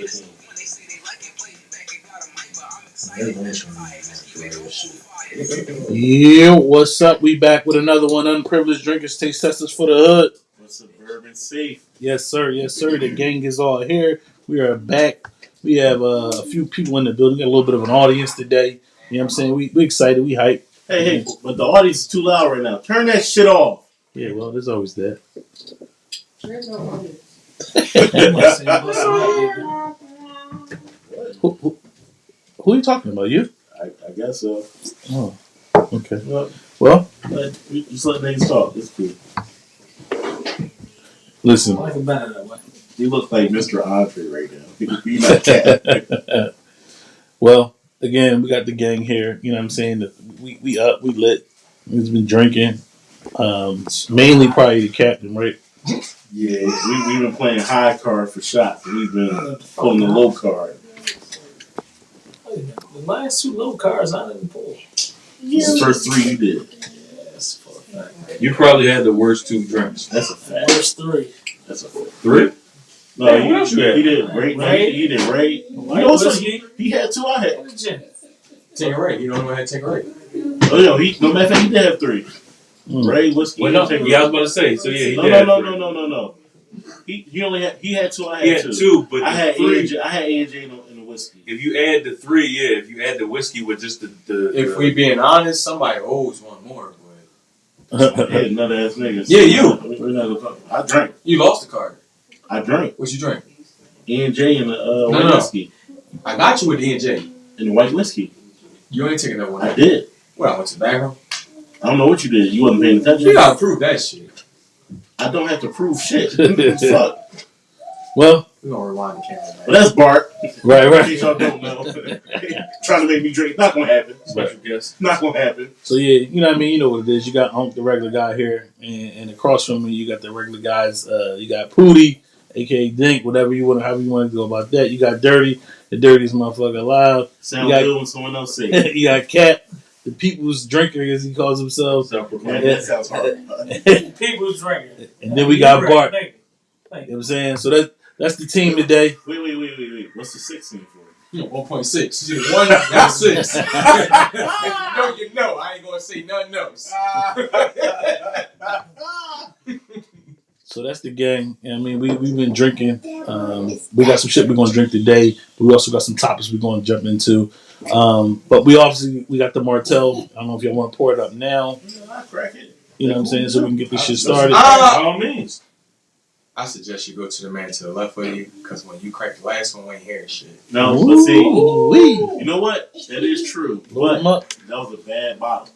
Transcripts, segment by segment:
last year. Yeah, what's up? We back with another one. Unprivileged drinkers, taste testers for the hood. What's suburban safe? Yes, sir. Yes, sir. The gang is all here. We are back. We have uh, a few people in the building. Got a little bit of an audience today. You know what I'm saying? We we excited. We hype. Hey, hey, but the audience is too loud right now. Turn that shit off. Yeah, well, there's always that. Who, who, who are you talking about? You? I, I guess so. Oh, okay. Well, Well, let, we just let niggas talk. It's cool. listen. You look like Mr. Andre right now. You not cat. Well, again, we got the gang here. You know what I'm saying? We we up, we lit. We've been drinking. Um, mainly probably the captain, right? Yeah, we we've been playing high card for shots. and We've been pulling the low card. The last two low cards I didn't pull. this The first three you did. Yes, for a fact. You probably had the worst two drinks. That's a fact. First three. That's a fact. Three? No, Hey, he, what else you had? he did Ray. Ray? He did Ray. You White know what's whiskey. funny? He had two. I had. and a gin. Take a rate. You don't know how to take a rate. Oh no, he no matter of fact, he did have three. Mm. Ray whiskey. Well, no, and yeah, I was about to say. So yeah, he no, no, no, no, no, no, no. He he only had he had two. I had, He had two. two, but I had three. AJ. I had AJ in the, in the whiskey. If you add the three, yeah. If you add the whiskey with just the, the If the- we being honest, somebody owes one more. But I had nut ass niggas. Yeah, you. We're not gonna talk- I drank. you lost the card. I drank. What you drink? E and J and the uh, white no. whiskey I got you with the NJ. and the white whiskey. You ain't taking that one. I did. What? I went to the back room. I don't know what you did. You wasn't paying attention. You gotta prove that shit. I don't have to prove shit. Fuck. Well, we're gonna rewind the camera. But Man. that's Bart. right, In right. case y'all don't know. Trying to make me drink. Not gonna happen. special guest. Not gonna happen. So yeah, you know what I mean. You know what it is. You got Unc, the regular guy here, and, and across from me, you got the regular guys. Uh, you got Pooty, aka Dink, whatever you want, to, however you want to go about that. You got Dirty, the dirtiest motherfucker alive. Sound You got- good when someone else say it. you got Cap, the people's drinker, as he calls himself. Man, Self-proclaimed. that sounds hard. and People's drinking. then we got You're right. Bart. Thank you. You know what I'm saying? So that that's the team today. Wait, wait, wait, wait, wait. What's the six scene for? You know, 1.6. You did one, got six. if you know, you know. I ain't gonna say nothing else. So that's the gang. I mean, we we've been drinking. Um, we got some shit we're gonna drink today, but we also got some topics we're gonna jump into. Um, but we obviously we got the Martell. I don't know if y'all want to pour it up now. I crack it. You know what I'm saying? So we can get this shit started. Ah! By all means. I suggest you go to the man to the left of you, because when you crack the last one, we ain't hearing shit. No, but see, Ooh-wee. you know what? That is true. Load But 'em up. that was a bad bottle.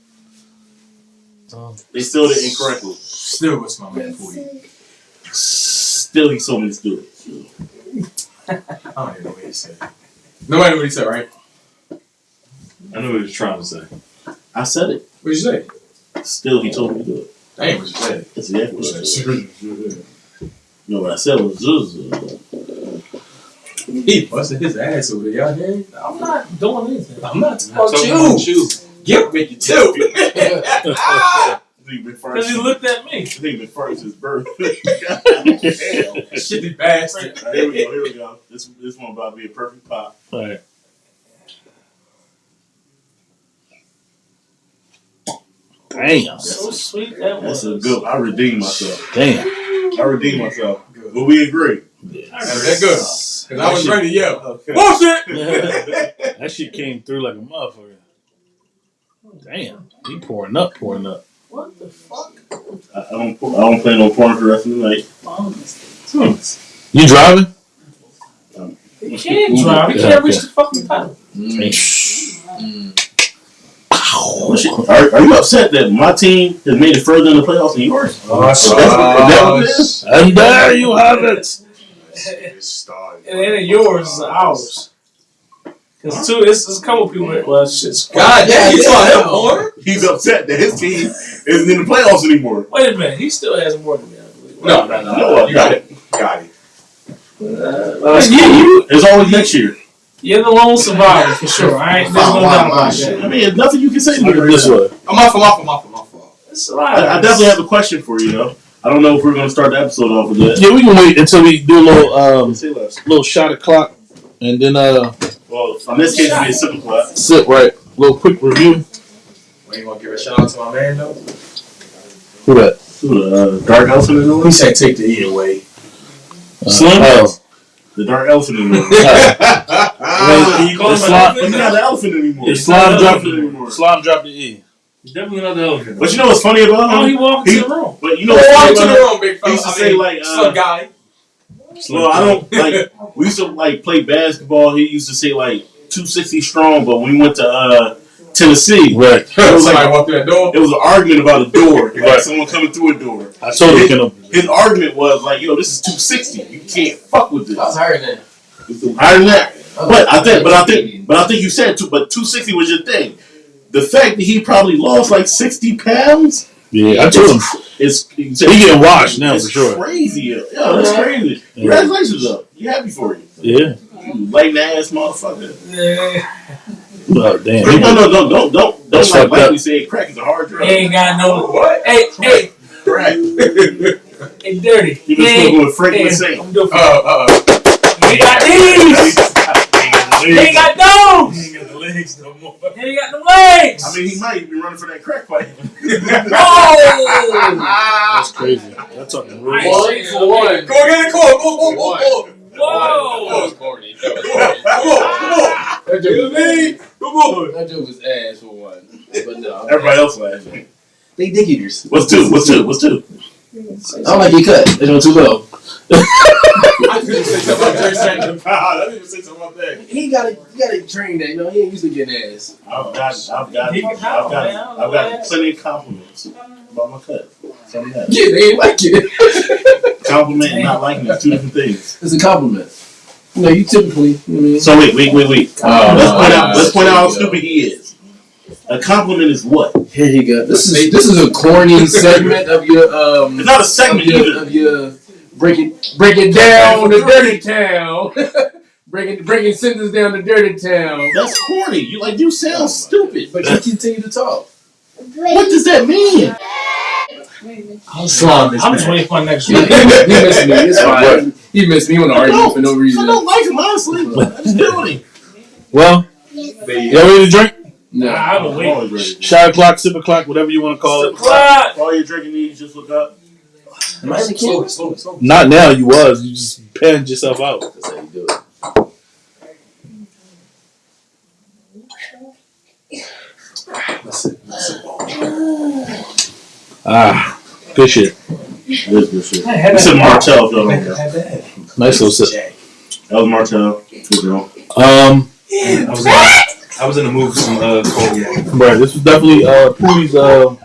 Um, They still did incorrectly. Still with my man for you. Still, he told me to do it. I don't even know what he said. Nobody know what he said, right? I know what he was trying to say. I said it. What'd you say? Still, he told me to do it. That ain't what you said. That's exactly what I said. he No, what I said was Zuzu. He busted his ass over there, y'all hear? I'm not doing anything. I'm not talking about you. about you. Get with you too. Because he looked at me. I think been first his birthday. Damn. Shitty bastard. All right, here we go. Here we go. This this one about to be a perfect pop. all right. Damn. So sweet that was. That's a good. I redeemed myself. Damn. I redeemed myself. Good. But we agree. That good. Cause I was ready to yell. Okay. Bullshit! that shit came through like a motherfucker. Damn. He pouring up, pouring up. What the fuck? I, I don't. pour- I don't plan on pouring for the rest of the night. Honestly. You driving? He can't drive. He Yeah, can't reach the fucking pedal. Damn. Mm. Well, Are, are you upset that my team has made it further in the playoffs than yours? Oh, Is that, is that what it is? And there you have it. It started. And then yours is ours. Cause two, it's, it's a couple people. That, well, shit's God damn, you saw him, Horner? He's upset that his team isn't in the playoffs anymore. Wait a minute, he still has more than me. I believe. No, no, no. No, You got it. Got it. Uh, you, you, It's always next year. You're the lone survivor for sure. I ain't. There's no doubt about I mean, there's nothing you can say to me right this way. I'm off, I'm off, I'm off, I'm off. I'm. It's a lot. I, I definitely have a question for you, though. I don't know if we're going to start the episode off with that. Yeah, we can wait until we do a little um little shot of clock and then uh Well, in this case, it'd be a simple class. sit right. A little quick review. Well, you want to give a shout out to my man, though? Who that? Ooh, uh, dark elephant in the room? He said take the E away. Uh, Slim? oh. The dark elephant in the room. Wait, you call him slime- But he's not the elephant anymore. Yeah, slime dropped Elephant anymore. slime dropped the E. Definitely not the elephant. But you know what's funny about him? Oh, he walked He- into the room. But you know Go what's funny about him? room, big He used to I say, mean, like, uh, slug guy. Well, I don't like. We used to like play basketball. He used to say like 260 strong, but when we went to uh, Tennessee, Right. it was Somebody like walked through that door. it was an argument about a door. Like Right. someone coming through a door. I told him, His argument was like, "Yo, this is 260. You can't fuck with this." I was higher than Higher than that. But I think, but I think, but I think you said two. But 260 was your thing. The fact that he probably lost like 60 pounds Yeah, I told him. is He getting washed now it's for sure. crazy. Yeah, that's crazy. Yeah. Congratulations, though. You happy for you? Yeah. You lame ass motherfucker. Yeah, Oh damn. Hey, no, no, no, don't, don't, That's don't like fucked up. lightly crack is a hard he drug. ain't got no. What? Hey, hey, Crack. hey, dirty. He been He ain't- with Frank hey, Insane. I'm doing. Uh, uh, He got these. He ain't got those. He ain't got the legs no more. He ain't got the legs. I mean, he might be running for that crack fight. oh. That's crazy. That's talking real. Nice. One for one. Go again, come on, go, go, go, go. Whoa. That was corny. That was corny. Come on, come on. That joke was, Come on. that joke was ass for one. But no. Everybody else laughing. They dick eaters. What's two? What's two? What's two? I don't like your cut. They don't too low. I could just say something about Jerry I didn't even say something about that. He gotta, you gotta train that. You know, he ain't used to getting ass. I've got, I've got, He can I've got, it. I've got plenty of compliments uh, about my cut. Something that Yeah, they ain't like it. compliment and not liking is two different things. It's a compliment. No, you typically, you know what I mean? So wait, wait, wait, wait. Oh, let's point out, uh, let's point out how there you go. stupid he is. A compliment is what? Here you go. This is this is a corny segment of your um It's not a of segment your, of your break it break it down the dirty town. breaking breaking sentences down the dirty town. That's corny. You like you sound stupid. But you continue to talk. What does that mean? I'm just waiting for my next He, he, missed me. It's fine. He missed me. He want to I argue don't. for no reason. I reason. don't like him honestly. I'm just doing him. Well, y'all ready to drink? No. I've been waiting. always ready. Shot o'clock, sip o'clock, whatever you want to call it. What? All your drinking needs, just look up. Am I in the Slow, slow, slow. Not now. You was. You just panned yourself out. That's how you do it. Ah, good shit. This good shit. I had This is that. Martell, though. I That had that. Nice little sip. was Martell. Good girl. Um, I was, in, I was in the mood for some uh, cognac. right. This was definitely uh Pooey's uh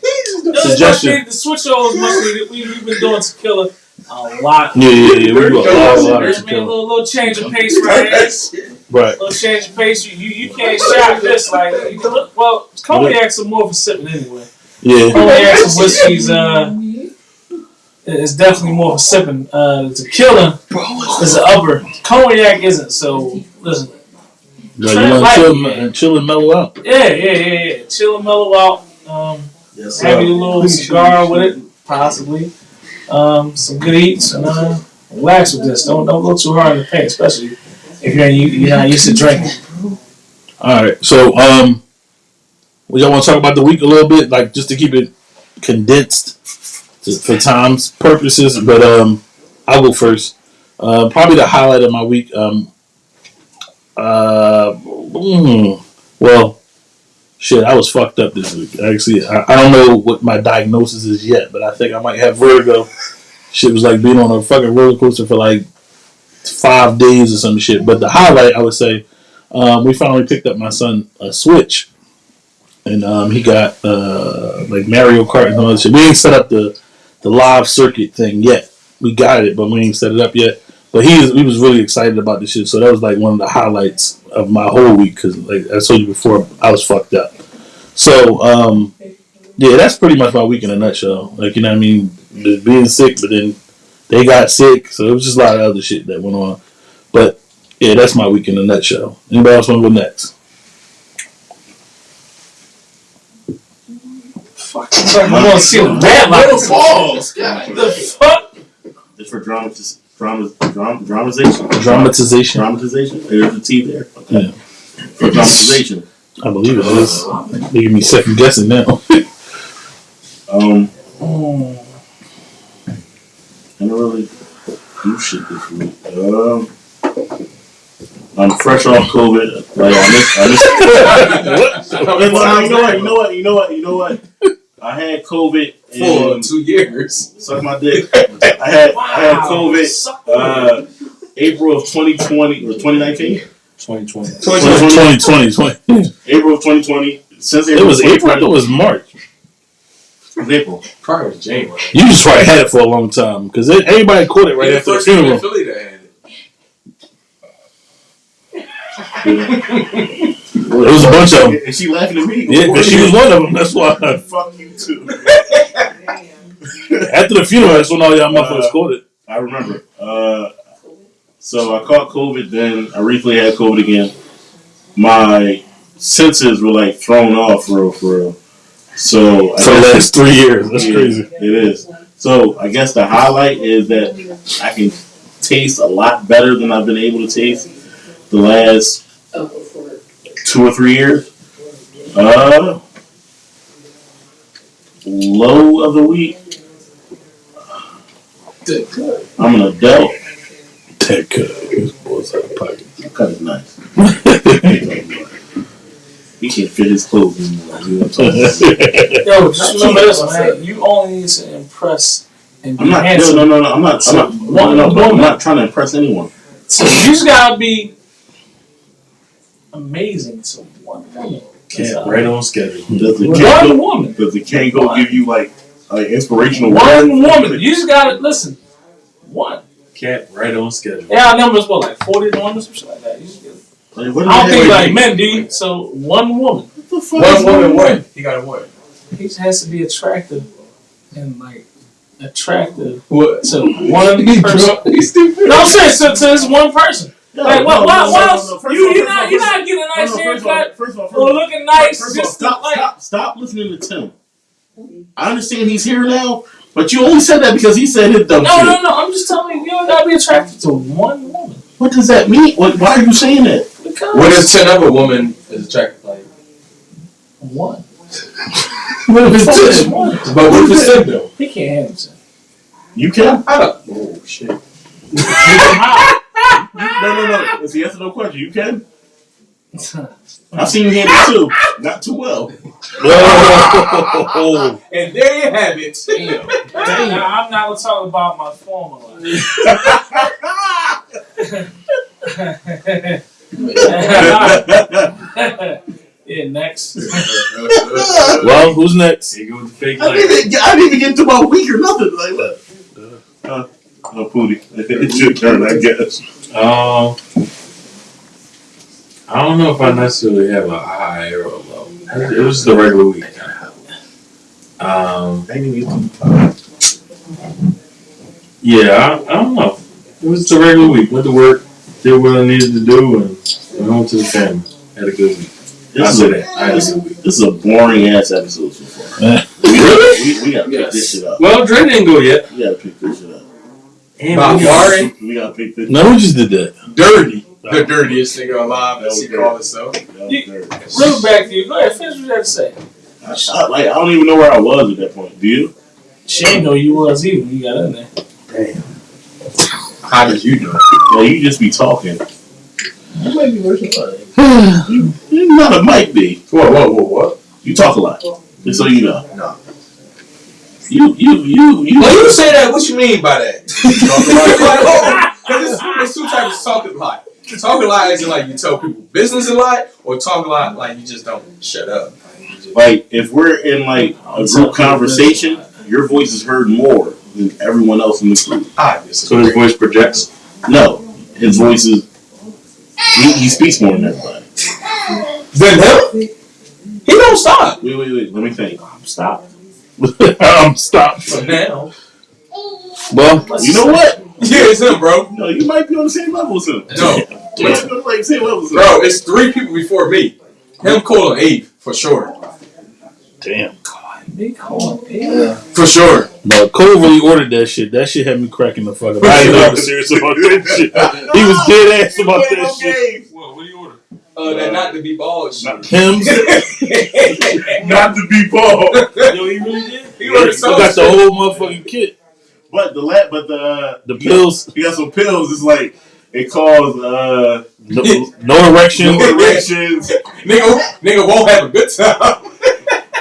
This much Suggestion. needed. The switch over is much needed. We, we've been doing tequila a lot. yeah yeah yeah. We do a lot, a lot of There's been a little, little change of pace right here. Right. A little change of pace. You, you, you can't shot this like. You can look, well, cognacs are more for sipping anyway. Yeah. Cognacs and whiskeys, uh, it's definitely more for sipping. Uh, tequila is the upper. Cognac isn't. So listen, Right. You want to chill and chill and mellow out. yeah, yeah, yeah, yeah. Chill and mellow out. Um, Yes, have you a little cigar with it, possibly. Um, some good eats, and uh, relax with this. Don't don't go too hard in the paint, especially if you're you, you're not used to drinking. All right. So um, we y'all want to talk about the week a little bit, like just to keep it condensed for time's purposes. But um, I'll go first. Uh, probably the highlight of my week. Um, uh, mm, well, shit, I was fucked up this week. Actually, I, I don't know what my diagnosis is yet, but I think I might have vertigo. Shit was like being on a fucking roller coaster for like five days or some shit. But the highlight, I would say, um, we finally picked up my son a Switch. And um, he got uh, like Mario Kart and all that shit. We ain't set up the the live circuit thing yet. We got it, but we ain't set it up yet. But he he was really excited about this shit. So that was like one of the highlights of my whole week because, like I told you before, I was fucked up. So um, yeah, that's pretty much my week in a nutshell. Like you know, what I mean, being sick, but then they got sick, so it was just a lot of other shit that went on. But yeah, that's my week in a nutshell. Anybody else want to go next? Fuck, I'm gonna see the bad Little light. balls. The fuck? It's for dramatization. Drama, drama, dramatization. Dramatization. Dramatization. There's the T there. Okay. Yeah. For dramatization. I believe it is. They give me second guessing now. Um. I don't really do shit this week. Um, I'm fresh off COVID. Like I missed. I missed. How you know what? You know what? You know what? You know what? I had COVID For and two years. suck my dick. I had I had COVID uh, April of 2020 or 2019. 2020. 2020, 2020. April of 2020. Since It was April. I 2020. thought it was March. April. Probably was January. You just probably had it for a long time because everybody caught it right You're after the first in funeral. Philly that had it. It was a bunch of them. And she laughing at me. Yeah, because she was one of them. That's why. Fuck you too. After the funeral, that's when all y'all motherfuckers Uh, caught it. I remember. Uh, so I caught COVID. Then I recently had COVID again. My senses were like thrown off for real, for real. So I For the guess- last three years. That's Yeah, crazy. It is. So I guess the highlight is that I can taste a lot better than I've been able to taste the last two or three years. Uh, low of the week. I'm an adult. That could. His boy's out of pocket. Cut is nice. He can't fit his clothes anymore. You know what I'm talking about? Yo, just remember this, man. You only need to impress and be I'm not. No, handsome. no, no, no. I'm not. I'm not. No, no, no, I'm not trying to impress anyone. So you just gotta be amazing to one woman. Yeah, uh, right on schedule. Does the One Kango, woman. does the Kango give you like like inspirational One words? woman. You just gotta listen. One. Cat right on schedule. Yeah, our numbers what like forty to one or something like that. You just get, Like, what I don't think like you- men do. you? So one woman. What the fuck One is woman, going on? what? He got a what? He just has to be attractive and like attractive What? to one person. drunk. He's stupid. No, I'm saying to, to this one person. No, Like what? no, What? no, what no, else? no, no. You of all, you first not you're not getting a nice no, first of all, haircut First of all, first or of all, looking nice first of all, just to stop, like. stop, stop listening to Tim. I understand he's here now, but you only said that because he said it dumb No, shit. no, no. I'm just telling you, you don't gotta be attracted to one woman What does that mean? What, why are you saying that? because What if ten other woman is attracted? Like, one. What if it's is one. but what if it's ten though? He can't handle himself. You can? I don't. Oh shit. No, no, no. It's a yes or no question. You can? I've seen you handle it too. Not too well. Oh, And there you have it. Damn. Now, I'm not gonna talk about my former life. yeah, next. well, who's next? Here go with the fake I didn't even get, I didn't even get to my week or nothing like that. Uh, oh, Pootie. It's your turn, I guess. Um, I don't know if I necessarily have a high or a low. It was just a regular week. Um, I didn't even get to yeah, I, I don't know. It was just a regular week. Went to work, did what I needed to do, and went home to the family. Had a good week. I This is, a, that. I had a good week. this is a boring ass episode so far. We, we, we gotta pick this shit up. Well, Dre didn't go yet. We gotta pick this shit up. And About we- Warren, We gotta pick this No, who just did that? dirty. The dirtiest nigga alive, as he Okay. called himself. That You- dirty. Real back to you. Go ahead, finish what you had to say. I, I, like, I don't even know where I was at that point. Do you? She ain't know you was either when you got in there. Damn. How did you know? Well, you just be talking. You might be worse than You, you're not a mic be. Whoa, whoa, whoa, what? You talk a lot. Just so you know. No. You, you, you, you. When you say that, what you mean by that? Because oh, it's, it's two types of talking lie. Talking lie is like you tell people business a lot, or talking lie like you just don't shut up. Like if we're in like a group conversation, your voice is heard more than everyone else in the group. Ah, I So his voice projects. No, his voice is he, he speaks more than everybody. Then him? He don't stop. Wait, wait, wait. Let me think. Stop. um, stop. So now. Well, You know what? Yeah, it's him, bro. No, you might be on the same level as him. No, You might be on the same level as him. bro, it's three people before me. Him, Cole, and Eve, for sure. damn. Big hole. Yeah. For sure. No, Cole really ordered that shit. That shit had me cracking the fuck up. I ain't even serious about that shit. He was dead ass about that shit. What? What do you order? Uh, that not to be bald shit. Hims. Not to be bald. Yo, he really did. He He ordered so got the whole motherfucking kit. But the la- but the The pills. He got some pills. It's like it causes uh No, no erection. no erections. nigga, nigga won't have a good time.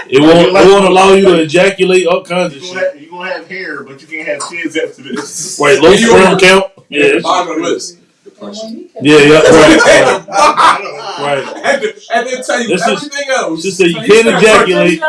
It won't. It won't allow you to ejaculate all kinds of shit. have, you gonna have hair, but you can't have kids after this. Right, low sperm count. Yeah, Bottom of the list. Yeah, yeah. Right, right. right. right. And, then- and then tell you This is- everything else. Just say you can't ejaculate.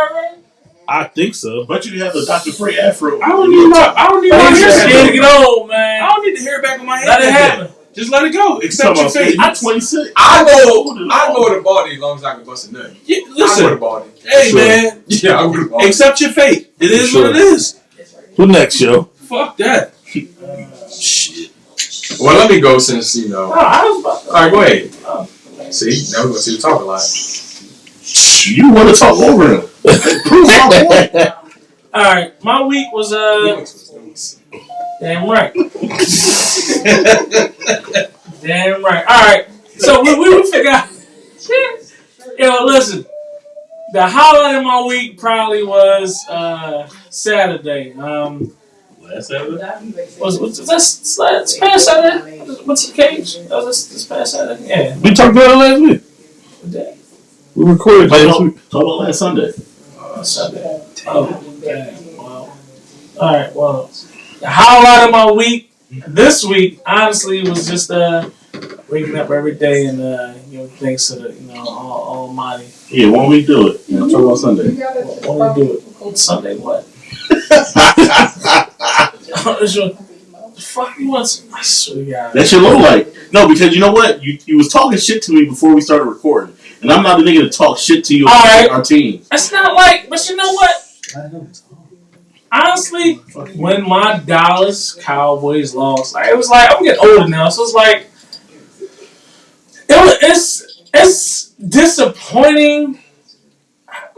I think so. But you have the Dr. Frey afro. I don't need my. I don't need my hair. scared to back. get old, man. I don't need the hair back on my head. Let it happen. Just let it go. Accept your fate. I'm 26. I know. I go to body as long as I can bust a nut. Yeah, I go to listen, body. hey Sure. man, Yeah, I go to body. accept your fate. It is Sure. what it is. Who next, yo? Fuck that. Shit. Well, let me go since you know. No, I was about All right, go ahead. See, now we're gonna see the talk a lot. You want to talk over him. Prove my point. All right, my week was uh damn right, damn right. All right, so we we, we forgot. Yo, listen, the highlight of my week probably was uh Saturday. Um, Last Saturday? was was this this past Saturday? What's the cage? That was this, this past Saturday? Yeah. We talked about it last week. What day? We recorded Talk last about, week. talk about last Sunday. Uh, Sunday. Oh, dang. Well, all right. Well, the highlight of my week this week, honestly, was just uh waking up every day and uh you know thanks to the you know all, Almighty. Yeah, when we do it. Yeah, talk about Sunday. When we do it, Sunday what? The fuck you want? some- I swear to God. That's your low light. No, because you know what? You you was talking shit to me before we started recording. And I'm not the nigga to talk shit to you All right. our team. That's not like, but you know what? Honestly, when my Dallas Cowboys lost, like it was like I'm getting older now, so it's like it was, it's it's disappointing.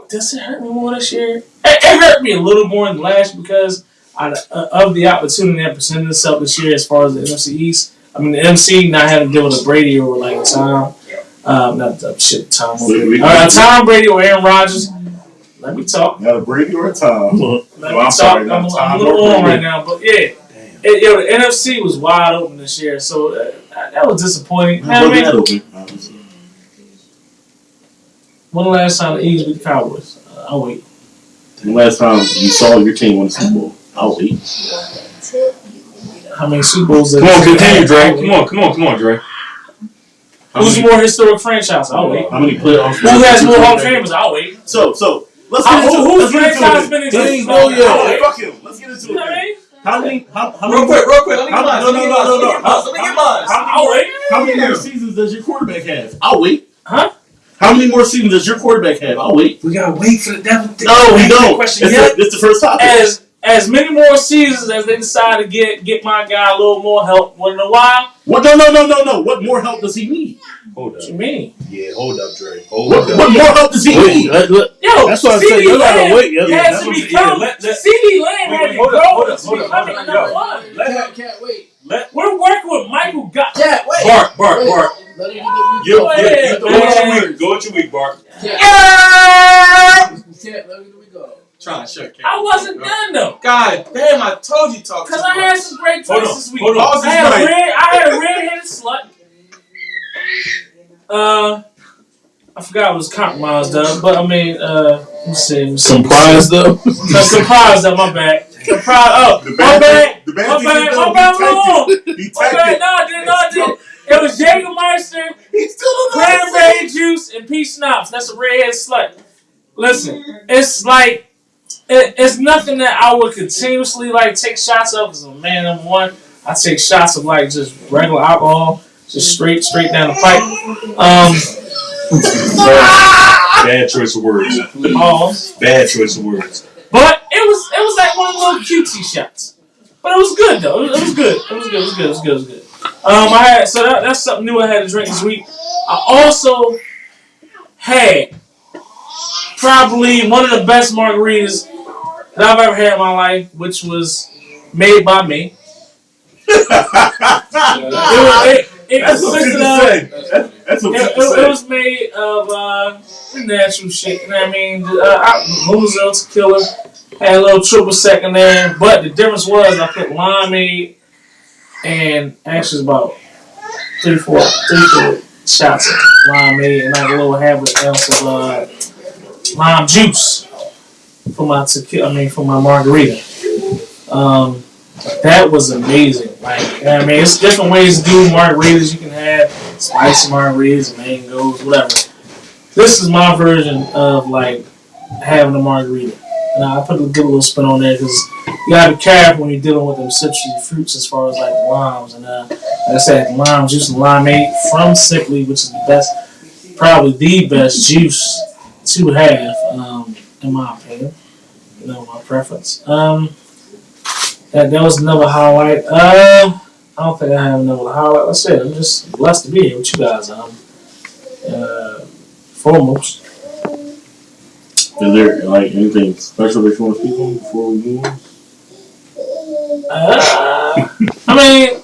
Does it hurt me more this year? It, it hurt me a little more than last because I, uh, of the opportunity that presented itself this year as far as the NFC East. I mean, the NFC not having to deal with a Brady or like Tom, um, not the shit Tom. We- we- uh, Tom Brady or Aaron Rodgers. Let me talk. Not a Brady or a Tom. Let No, me I'm talk. sorry, I'm, not I'm Tom a little or on Brady. right now, but yeah, it, yo, the NFC was wide open this year, so uh, that, that was disappointing. How I mean, that open? when the last time the Eagles beat the Cowboys? Uh, I'll wait. The last time you saw your team win the Super Bowl, I'll wait. How many Super Bowls? Come on, continue, Dre. Come on, come on, come on, Dre. How Who's many, more historic franchise? I'll wait. how many playoffs? Who has more Hall of Famers? I'll wait. So, so let's get into who, it. whose Let's get into franchise it. been in There existence? you go, longer? yeah. I'll Hey, wait. fuck him. Let's get into You know what I it. How many? How, how Real many? quick, real quick. Let me get How- mine. no, Let me no, get no, mine. no, Let me get mine. Let me get mine. How I'll wait. how many more seasons does your quarterback have? I'll wait. Huh? How many more seasons does your quarterback have? I'll wait. We gotta wait for the devil. to No, we don't. Question It's, yet. the, it's the first topic. As as many more seasons as they decide to get get my guy a little more help once in a while. What? No, no, no, no, no. What more help does he need? Hold up. What up. you mean? Yeah, hold up, Dre. Hold What, what more help does he Wait, need? let, let, Yo, That's what I'm saying. You gotta wait, yeah. has Yeah, to that's what I'm become saying. Let- let- CeeDee Lamb Wait, had wait, to hold grow up, hold up, to hold up, becoming number one. let, Can't, can't wait. let, We're working with Michael Gutt. Can't wait. Bart, Bart, Wait. Bart. Let him You, Go you, ahead, go with your week. Go with your week, Bart. Can't. Yeah! Can't. Let me go. Trying to shut I wasn't done though. God damn, I told you talk Cause too I much. had some great Hold takes on, this week. hold on. I had a right. red, I had a red-headed slut. Uh, I forgot I was compromised of, but I mean, uh, let's see. let's see. Comprised though. No, comprised of my bad. Comprised. Oh, The my bad bad. thing- the bad My thing bad. is, My though, bad. he Wrong. it. My typed bad. it. No, I did not. Did. It was Jägermeister, He still don't know how cranberry juice, and peach schnapps. That's a redhead slut. listen, it's like it, it's nothing that I would continuously like take shots of. as a man number one, I take shots of like just regular alcohol, just straight straight down the pipe. Um, Bad choice of words. pause. Bad choice of words. But it was it was like one of the little cutesy shots. But it was good though. It was, it was good. It was good. It was good. It was good. It was good. Um, I had so that, that's something new I had to drink this week. I also had probably one of the best margaritas that I've ever had in my life, which was made by me. It was, it, it That's what consisted you of say. That's, that's what it, you it, it was made of uh, natural shit. You know what I mean? Uh, I- Moselle tequila had a little triple sec in there, but the difference was I put limeade and actually about three, four, three, four shots of limeade and like a little half an ounce of uh, lime juice for my tequila. I mean, for my margarita. Um, that was amazing. Like, I mean, it's different ways to do margaritas. You can have spicy margaritas, mangoes, whatever. This is my version of like having a margarita. And I put a good little spin on there because you gotta be careful when you're dealing with them citrusy fruits as far as like limes. And uh, like I said, lime juice and limeade from Simply, which is the best, probably the best juice to have, um, in my opinion. You know, my preference. Um, that, that was another highlight. Uh, I don't think I have another highlight. Like I said, I'm just blessed to be here with you guys. Um, uh, foremost. Is there like anything special that you want to speak on before we move on? Uh, I mean,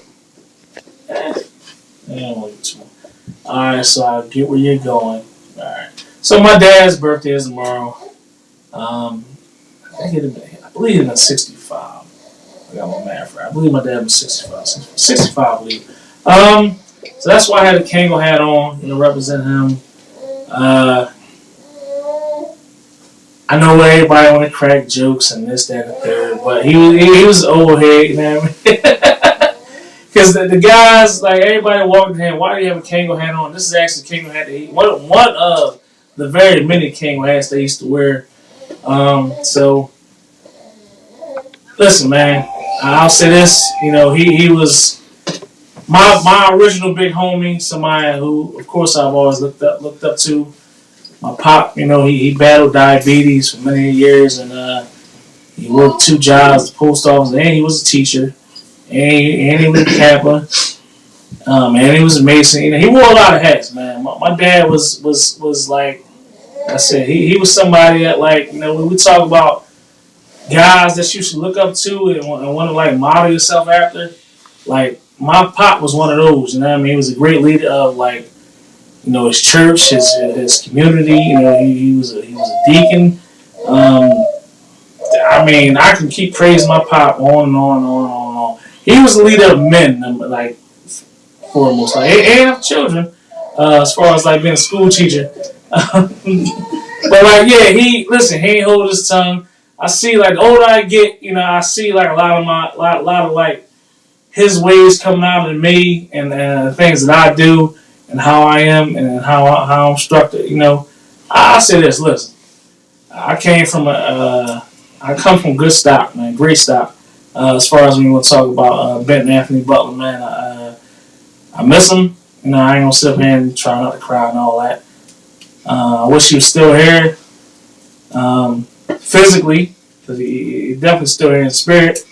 eh, I don't want to too much. All right, so I get where you're going. All right. So my dad's birthday is tomorrow. Um, I I believe it's 65. I got my math right. I believe my dad was 65. 65, I believe. Um, so that's why I had a Kango hat on, you know, represent him. Uh, I know everybody want to crack jokes and this, that, and the third, but he was he, he was old head, you know? Because the, the guys, like everybody walking in, why do you have a Kango hat on? This is actually a Kango hat that he one one of the very many Kango hats they used to wear. Um, so listen, man, I'll say this, you know, he he was my my original big homie, somebody who, of course, I've always looked up looked up to my pop, you know, he, he battled diabetes for many years and uh, he worked two jobs, the post office, and he was a teacher. And he, and he was Kappa. Um, and he was amazing. You know, he wore a lot of hats, man. My, my dad was was was like I said, he, he was somebody that like, you know, when we talk about guys that you should look up to and, want- and want to like model yourself after, like my pop was one of those, you know I mean? He was a great leader of like you know, his church, his his community. You know, he, he was a, he was a deacon. Um, I mean, I can keep praising my pop on and on and on and on. He was a leader of men, like foremost, like and and children. Uh, as far as like being a school teacher, but like yeah, he listen. He ain't hold his tongue. I see like the older I get, you know, I see like a lot of my lot, lot of like his ways coming out of me and uh, the things that I do and how I am and how I- how I'm structured. You know, I, I say this. Listen, I came from a, uh, I come from good stock, man, great stock. Uh, as far as we want to talk about uh, Benton Anthony Butler, man, uh, I miss him. You know, I ain't gonna sit here and try not to cry and all that. Uh, I wish he was still here, um, physically, because he, he definitely still here in spirit.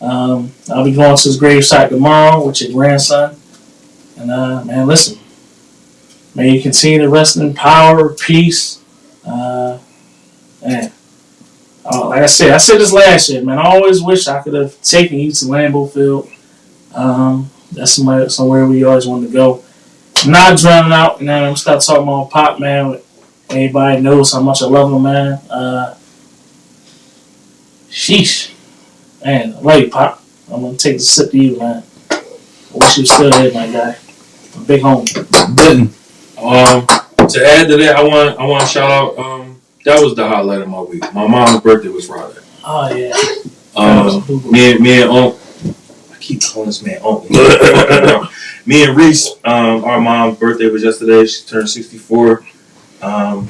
Um, I'll be going to his gravesite tomorrow with your grandson. And uh, man, listen, may you continue to rest in power, peace. Uh, man, uh, like I said, I said this last year, man. I always wish I could have taken you to Lambeau Field. Um, that's somewhere, somewhere we always wanted to go. Not drowning out, you know. I'm start talking about Pop, man. Everybody knows how much I love him, man. Uh, sheesh, man, I love you, Pop. I'm gonna take a sip to you, man. I wish you were still here, my guy. A big home. Benton. Um, to add to that, I want I want to shout out. Um, that was the highlight of my week. My mom's birthday was Friday. Oh yeah. Um, me and me and Unc. I keep calling this man Unc. me and Reese. Um, our mom's birthday was yesterday. She turned sixty four. Um,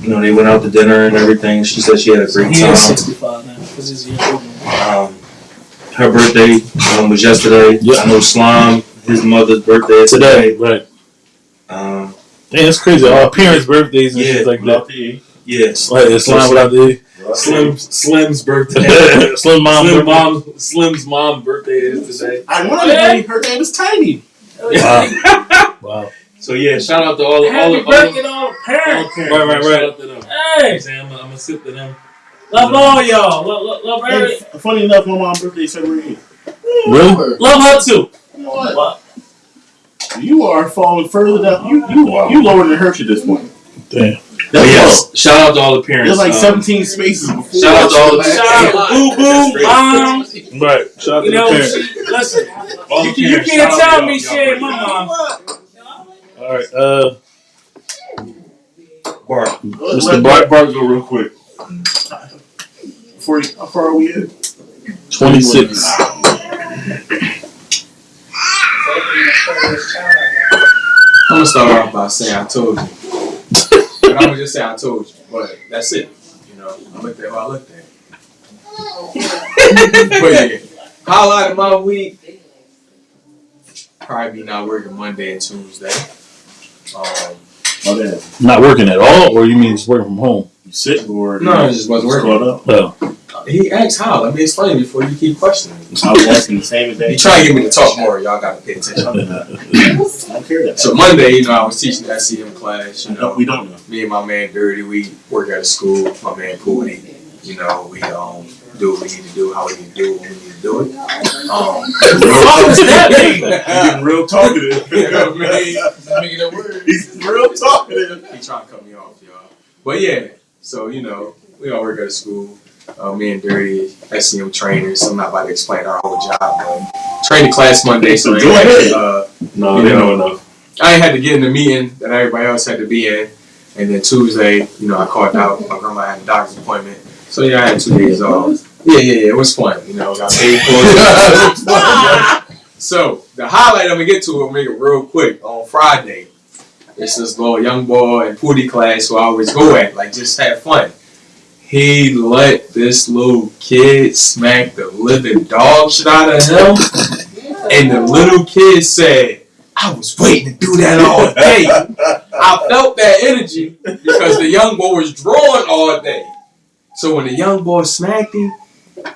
you know, they went out to dinner and everything. She said she had a great He is time. 65 now because he's a. Um, her birthday um, was yesterday. Yep. I know Slime, his mother's birthday is Today, today. right? Um, Damn, it's crazy. Our parents' birthdays and Yeah, shit like that. Without the yes. Like it's line without the Slim Slim's birthday. Slim mom. Slim birthday. mom Slim's mom birthday is today. Ironically, her name is Tiny. Wow. wow. So yeah, shout out to all the all Happy the all birthday the to all parents. Right, Right, right, Shout out to them. Hey, Say, I'm gonna sit to them. love all y'all. Love, love, love, And every, f- funny enough, my mom's birthday is February 8th. Really? love her too. You know what? What? You are falling further down. You you you lower than Hershey at this point. Damn. That's But low. yes, shout out to all the parents. There's like Um, 17 spaces before. Shout out to all the Shout out to Boo Boo, Mom. Right. Shout out to You know, the parents. she, listen, all you, you can't tell me y'all. she Y'all ain't great. my mom. All right. Uh, Bart. Mr. Bart. Bart go real quick. Before you, how far are we at? 26. I'm gonna start off by saying I told you. But I'm gonna just say I told you. But that's it. You know, I looked at who I looked at. but yeah, highlight of my week. Probably be not working Monday and Tuesday. Um, Not working at all, or you mean just working from home? You sick or no, it just wasn't working. Caught up. Oh. He asked how. Let me explain before you keep questioning. me. I was asking the same He thing. trying to get me to talk more. Y'all gotta pay attention. I don't care that. So Monday, you know, I was teaching the SEM class. You know, we don't know. me and my man Dirty, we work at a school. My man Pooty, you know, we um do what we need to do, how we need to do it, when we need to do it. Um, What was? He's getting real talkative. You know what I mean? Making it work. He's real talkative. he trying to cut me off, y'all. But yeah, so you know, we all work at a school. Uh, me and Dirty, SEM trainers. So I'm not about to explain our whole job, but training class Monday, so uh, No, You know. know enough. I had to get in the meeting that everybody else had to be in. And then Tuesday, you know, I called out. My grandma had a doctor's appointment. So yeah, I had two days off. Yeah, yeah, yeah. It was fun. You know, got paid for it. It was fun, yeah. So the highlight I'm gonna get to, I'll make it real quick. On Friday, it's this little young boy in Pooty class who I always go at, like just have fun. He let this little kid smack the living dog shit out of him. And the little kid said, I was waiting to do that all day. I felt that energy because the young boy was drawing all day. So when the young boy smacked him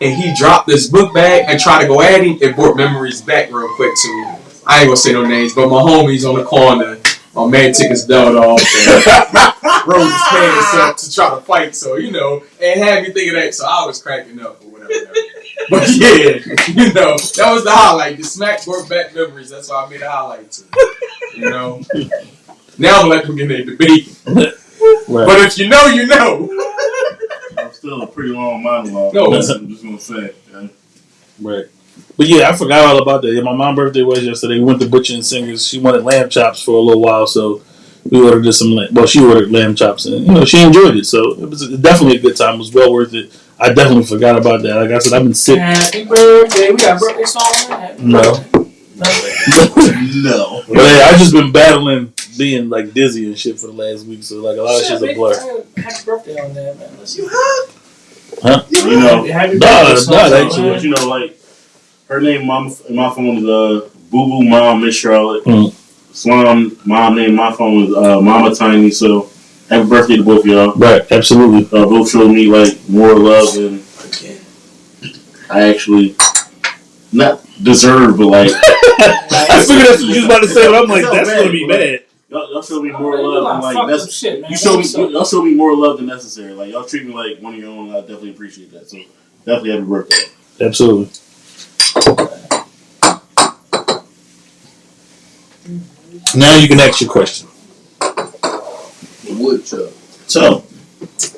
and he dropped this book bag and tried to go at him, it brought memories back real quick to me. I ain't gonna say no names, but my homies on the corner, my man took his belt off and rose his pants up to try to fight. So, you know, and had me thinking that, so I was cracking up or whatever. But yeah, you know, that was the highlight. The smack brought back memories. That's why I made a highlight to. You know? Now I'm gonna let them get their debate. Right. But if you know, you know. I'm still a pretty long monologue. No. I'm just gonna say. yeah. Right. But yeah, I forgot all about that. Yeah, my mom's birthday was yesterday. We went to Butcher and Singers. She wanted lamb chops for a little while, so we ordered just some. Lamb, well, she ordered lamb chops, and you know she enjoyed it. So it was definitely a good time. It was well worth it. I definitely forgot about that. Like I said, I've been sick. Happy birthday. We got birthday song. No. No. But yeah, I've just been battling being like dizzy and shit for the last week. So like a lot of shit's a blur. Happy birthday on there, man. Listen. You know. Happy, happy Nah, birthday nah, song, that But you know, like her name, mom, my phone is uh Boo Boo Mom Miss Charlotte. Mm. Slum mom name, my phone is uh Mama Tiny. So happy birthday to both of y'all. Right, absolutely. Uh, both showed me like more love than I actually not deserve, but like I figured that's what you was about to say, but I'm like, It's that's not gonna be bad, bad. y'all, y'all showed me more love like than like that's shit, man. you showed me That's what's up. y'all showed me more love than necessary. Like y'all treat me like one of your own. I definitely appreciate that. So definitely happy birthday. Absolutely. Now you can ask your question. The wood chuck. So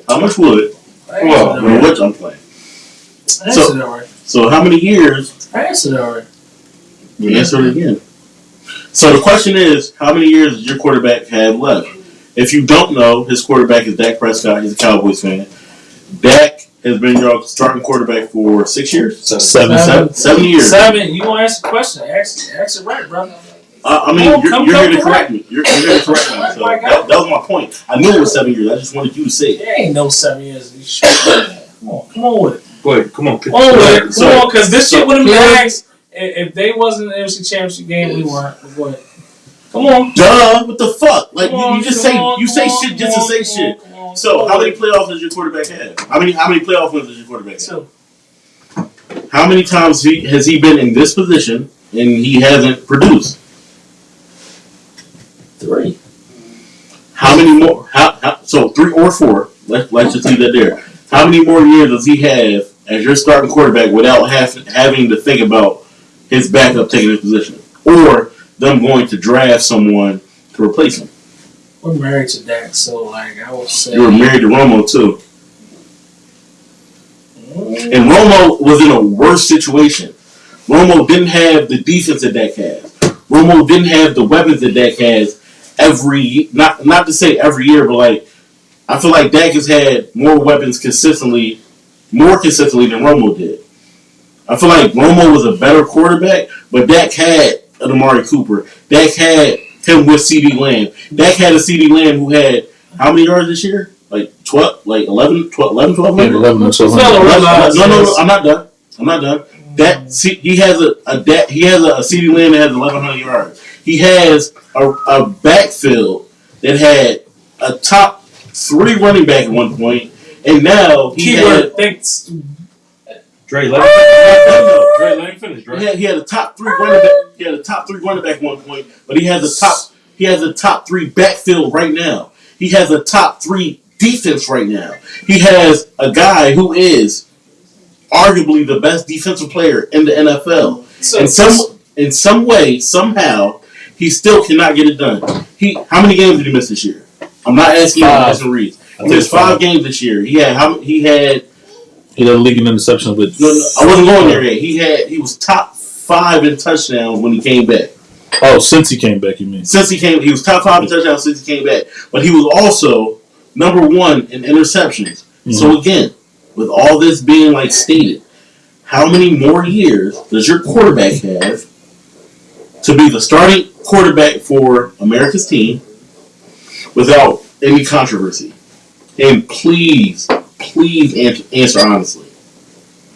how much wood? I Well, answered I mean, it which I'm playing. already. I answered it already. So how many years? I answered it already. You answer it again. So the question is, how many years does your quarterback have left? If you don't know, his quarterback is Dak Prescott. He's a Cowboys fan. Dak has been your starting quarterback for six years. Seven. Seven, seven years. Seven. You want to ask a question? Ask, ask it right, brother. Uh, I mean, Come you're, come- you're here to correct me. You're, you're here to correct me. Right, So right, that, that was my point. I knew it was seven years. I just wanted you to say it. There ain't no seven years. Come on, come on with it. Go ahead, come on. Come on with it. Come So- on, because this shit wouldn't be asked if, if they wasn't in the NFC Championship game. We weren't. But Go ahead. Come on. Duh, what the fuck? Like Come you, on, you just say on, you say on, shit come just to say come shit. on, come on, So how many playoffs does your quarterback have? How many how many playoff wins does your quarterback have? Two. How many times he, has he been in this position and he hasn't produced? Three. How many more? How, how, so three or four? Let, let's just leave that there. How many more years does he have as your starting quarterback without have, having to think about his backup taking his position or them going to draft someone to replace him? We're married to Dak, so like I would say. You were married to Romo too, Mm, and Romo was in a worse situation. Romo didn't have the defense that Dak has. Romo didn't have the weapons that Dak has every not not to say every year, but like I feel like Dak has had more weapons consistently, more consistently than Romo did. I feel like Romo was a better quarterback, but Dak had an Amari Cooper. Dak had him with CeeDee Lamb. Dak had a CeeDee Lamb who had how many yards this year? Like 12, like 11, 12, 11, 12 Yeah, eleven or twelve Fellow hundred. realize No, no, no, this. I'm not done. I'm not done. That see, he has a, a that he has a, a CeeDee Lamb that has 1,100 yards. He has a, a backfield that had a top three running back at one point, and now he had, Keyword thinks. Dre, let him finish. Dre, let him finish, he had he had a top three running back. He had a top three running back one point, but he has a top he has a top three backfield right now. He has a top three defense right now. He has a guy who is arguably the best defensive player in the NFL. So, in some in some way, somehow, he still cannot get it done. He how many games did he miss this year? I'm not asking you Five. to Mason Reed. I He missed five. five games this year. He had how he had He led the league in interceptions with. no, no, I wasn't going there yet. He had he was top five in touchdowns when he came back. Oh, since he came back, you mean? Since he came, he was top five in touchdowns since he came back. But he was also number one in interceptions. Mm-hmm. So again, with all this being like stated, how many more years does your quarterback have to be the starting quarterback for America's team without any controversy? And please, please answer, answer honestly.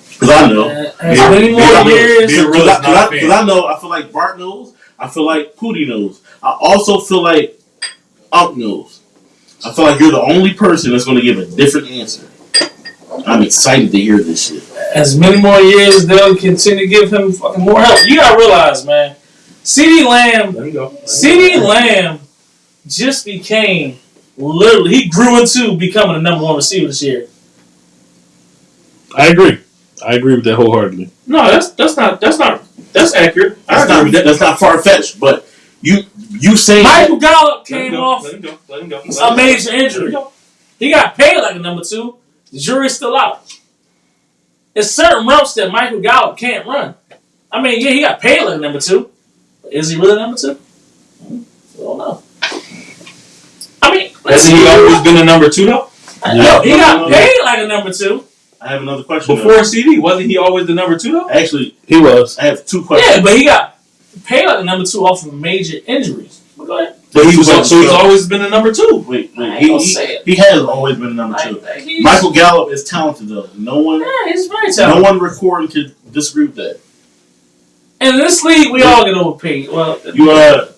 Because I know. uh, as Yeah, many more yeah, years. Because I, 'cause I- not a 'cause fan. I know, I feel like Bart knows. I feel like Pootie knows. I also feel like Unc knows. I feel like you're the only person that's going to give a different answer. I'm excited to hear this shit. as many more years they'll continue to give him fucking more help. You gotta realize, man, CeeDee Lamb, Let him go. CeeDee Lamb just became literally he grew into becoming the number one receiver this year. I agree. I agree with that wholeheartedly. No, that's that's not that's not that's accurate. That's agree not that. that's not far fetched, but you you saying Michael Gallup Let him came go. off Let him go. Let him go. Let a major go. Let him injury. go. He got paid like a number two. The jury's still out. There's certain routes that Michael Gallup can't run. I mean, yeah, he got paid like a number two. But is he really number two? Hmm, I don't know. I mean, Hasn't he always been a number two though? No, he got no, no. paid like a number two. I have another question. though. Before CeeDee, wasn't he always the number two though? Actually, He was. I have two questions. Yeah, but he got paid like a number two off of major injuries. But go ahead. But he was Two so he's always been a number two. Wait, I wait. ain't He, gonna he, say it. he has always been the number two. Like, Michael Gallup is talented though. No one, yeah, he's very talented. no one recording could disagree with that. And in this league, we all get overpaid. Well, You uh,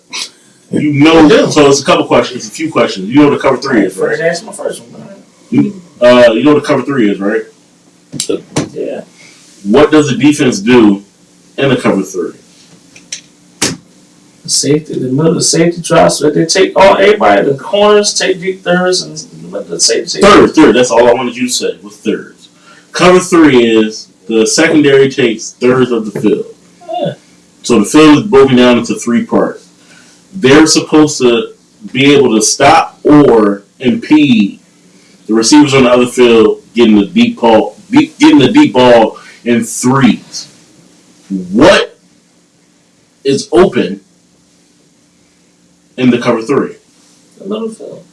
you know. So it's a couple questions, a few questions. You know what the cover three is, first, right? that's my first one. Uh, you know what the cover three is, right? Yeah. What does the defense do in the cover three? The safety, the middle, the safety drops, so they take all everybody, the corners, take deep thirds, and let the safety. Third, third. That's all I wanted you to say was thirds. Cover three is the secondary takes thirds of the field. Yeah. So the field is broken down into three parts. They're supposed to be able to stop or impede the receivers on the other field getting the deep ball, getting the deep ball in threes. What is open in the cover three? The middle field.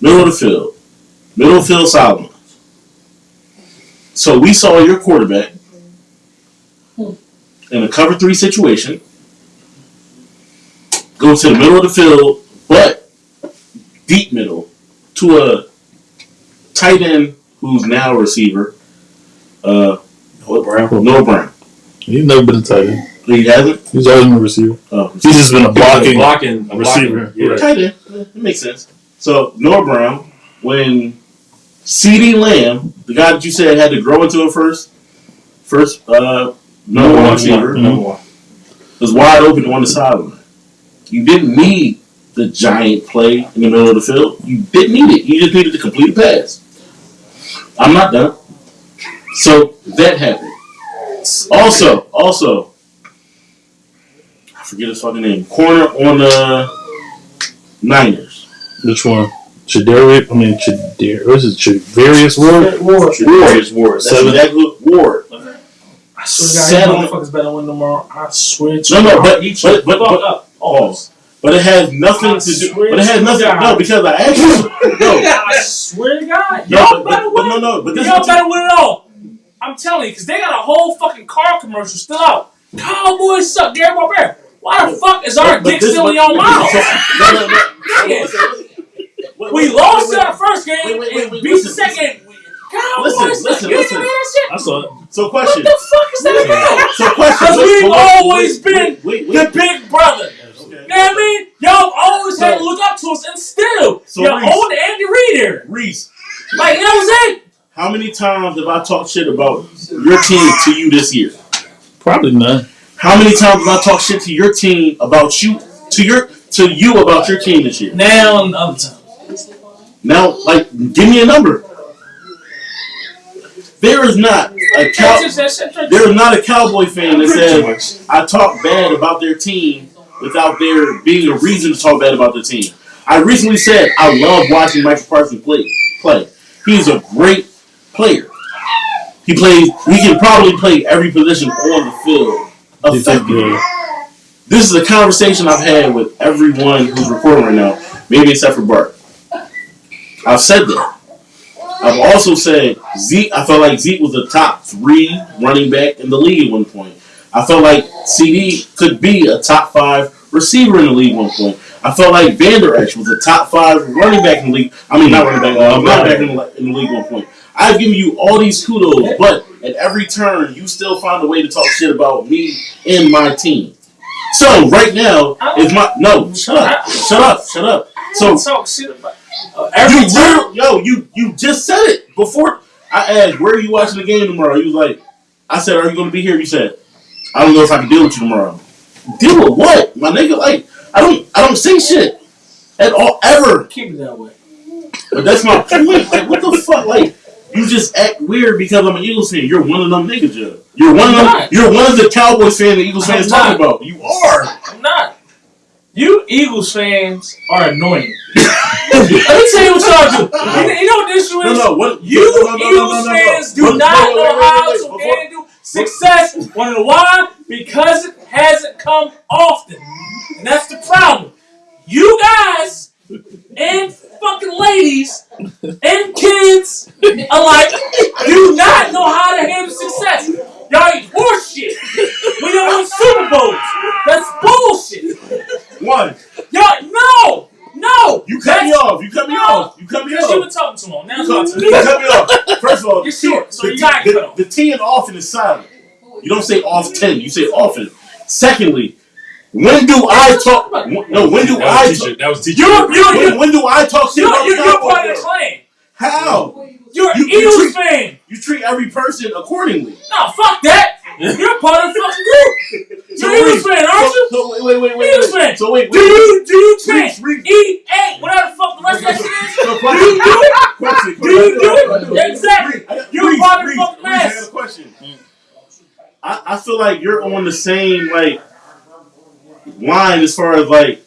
Middle of the field. Middle of the field Solomon. So we saw your quarterback hmm. in a cover three situation go to the middle of the field, but deep middle, to a tight end who's now a receiver. Uh, Noah Brown. Noah Brown. He's never been a tight end. He hasn't. He's always been a receiver. Oh, He's just been a blocking. blocking, a receiver. blocking- Yeah. tight end. It makes sense. So Noah Brown, when CeeDee Lamb, the guy that you said had to grow into a first, first uh, number one receiver, Number one. was wide open on the sideline. You didn't need the giant play in the middle of the field. You didn't need it. You just needed to complete a pass. I'm not done. So that happened. Also, also, I forget his fucking name. Corner on the Niners. Which one? Chadarius. I mean, Chadar. What is it? Chadarius Ward. Ward. Ward. Ward. That's Seven. exactly what Ward. I swear to God, these motherfuckers better win tomorrow. I swear to No, no, God. but- I'll eat but- but- fuck but- up. Pause. But it has nothing I to do. swear But it has to nothing. God. No, because I asked you. No. I swear to God. No, Y'all but, better but, win. but no, no, but this is Y'all what you- better win it all. I'm telling you, because they got a whole fucking car commercial still out. Cowboys suck. Gary Barber. Why the fuck is our but- but dick this- still but- in your mouth? No, no, no. Wait, We wait, lost wait, in the first game wait, wait, wait, and wait, beat the second. Cowboys Listen, suck. listen, You listen. that shit? I saw it. So question. What the fuck is that about? So question. Because we've wait, wait, always wait, been wait, wait, The big brother. Okay. You know what I mean? Y'all always had to look up to us, and still, So y'all Reese- own Andy Reid here. Reese, Like, you know what I'm saying? How many times have I talked shit about your team to you this year? Probably none. How many times have I talked shit to your team about you to your to you about your team this year? Now and other times. Now, like, give me a number. There is not a cow. That's just that shit. There is not a cowboy fan that says I talk bad about their team without there being a reason to talk bad about their team. I recently said I love watching Michael Parsons play. Play. He's a great player. He plays. He can probably play every position on the field effectively. This is a conversation I've had with everyone who's recording right now, maybe except for Bart. I've said that. I've also said Zeke. I felt like Zeke was the top three running back in the league at one point. I felt like CeeDee could be a top five receiver in the league at one point. I felt like Vander Esch was a top five running back in the league. I mean, not running back, uh, running back in the, in the league at one point. I've given you all these kudos, but at every turn, you still find a way to talk shit about me and my team. So right now is my no. Shut up! Shut up! Shut up! So talk shit about uh, every time. yo, you you just said it before. I asked, "Where are you watching the game tomorrow?" You was like, "I said, are you going to be here?" You said, "I don't know if I can deal with you tomorrow." Deal with what, my nigga? Like, I don't, I don't say shit at all ever. Keep it that way. But that's my point. Like, what the fuck? Like, you just act weird because I'm an Eagles fan. You're one of them niggas, Joe. You're one of I'm them. not. You're one of the Cowboys fan the Eagles fans talking about. You are. I'm not. You Eagles fans are annoying. Let me tell you what y'all do. You, you know what the issue No, is? no. What? You no, no, Eagles fans do What- not wait, wait, know wait, how wait, to before- handle success. Want to know why? Because it hasn't come often. And that's the problem. You guys and fucking ladies and kids alike do not know how to handle success. Y'all eat horseshit. We don't win Super Bowls. That's bullshit. One. Y'all, no, no. You cut me off. You cut me No, off. You cut me off. been talking too long. Now You cut you cut me off. First of all, You're the short, so the you got the, off. the T in often is silent. You don't say often. You say often. Secondly, when do I talk? No, when do I talk? That was teacher. You're, you're, When, you're, when do I talk shit you're, about you're, you're part of the though? clan. How? You're an You- you Eagles treat- fan. You treat every person accordingly. No, fuck that. You're part of the fucking group. You're an Eagles fan, aren't you? So, so wait, wait, wait, wait. Eagles wait. fan. So wait, Do you, do you chant? Reese, Reese. E, A, whatever the fuck the rest of that shit is? Do you do it? question, Do you do it? question, question. Exactly. Reese, I got- You're part of the Reese, fucking mess. question. I, I feel like you're on the same like line as far as like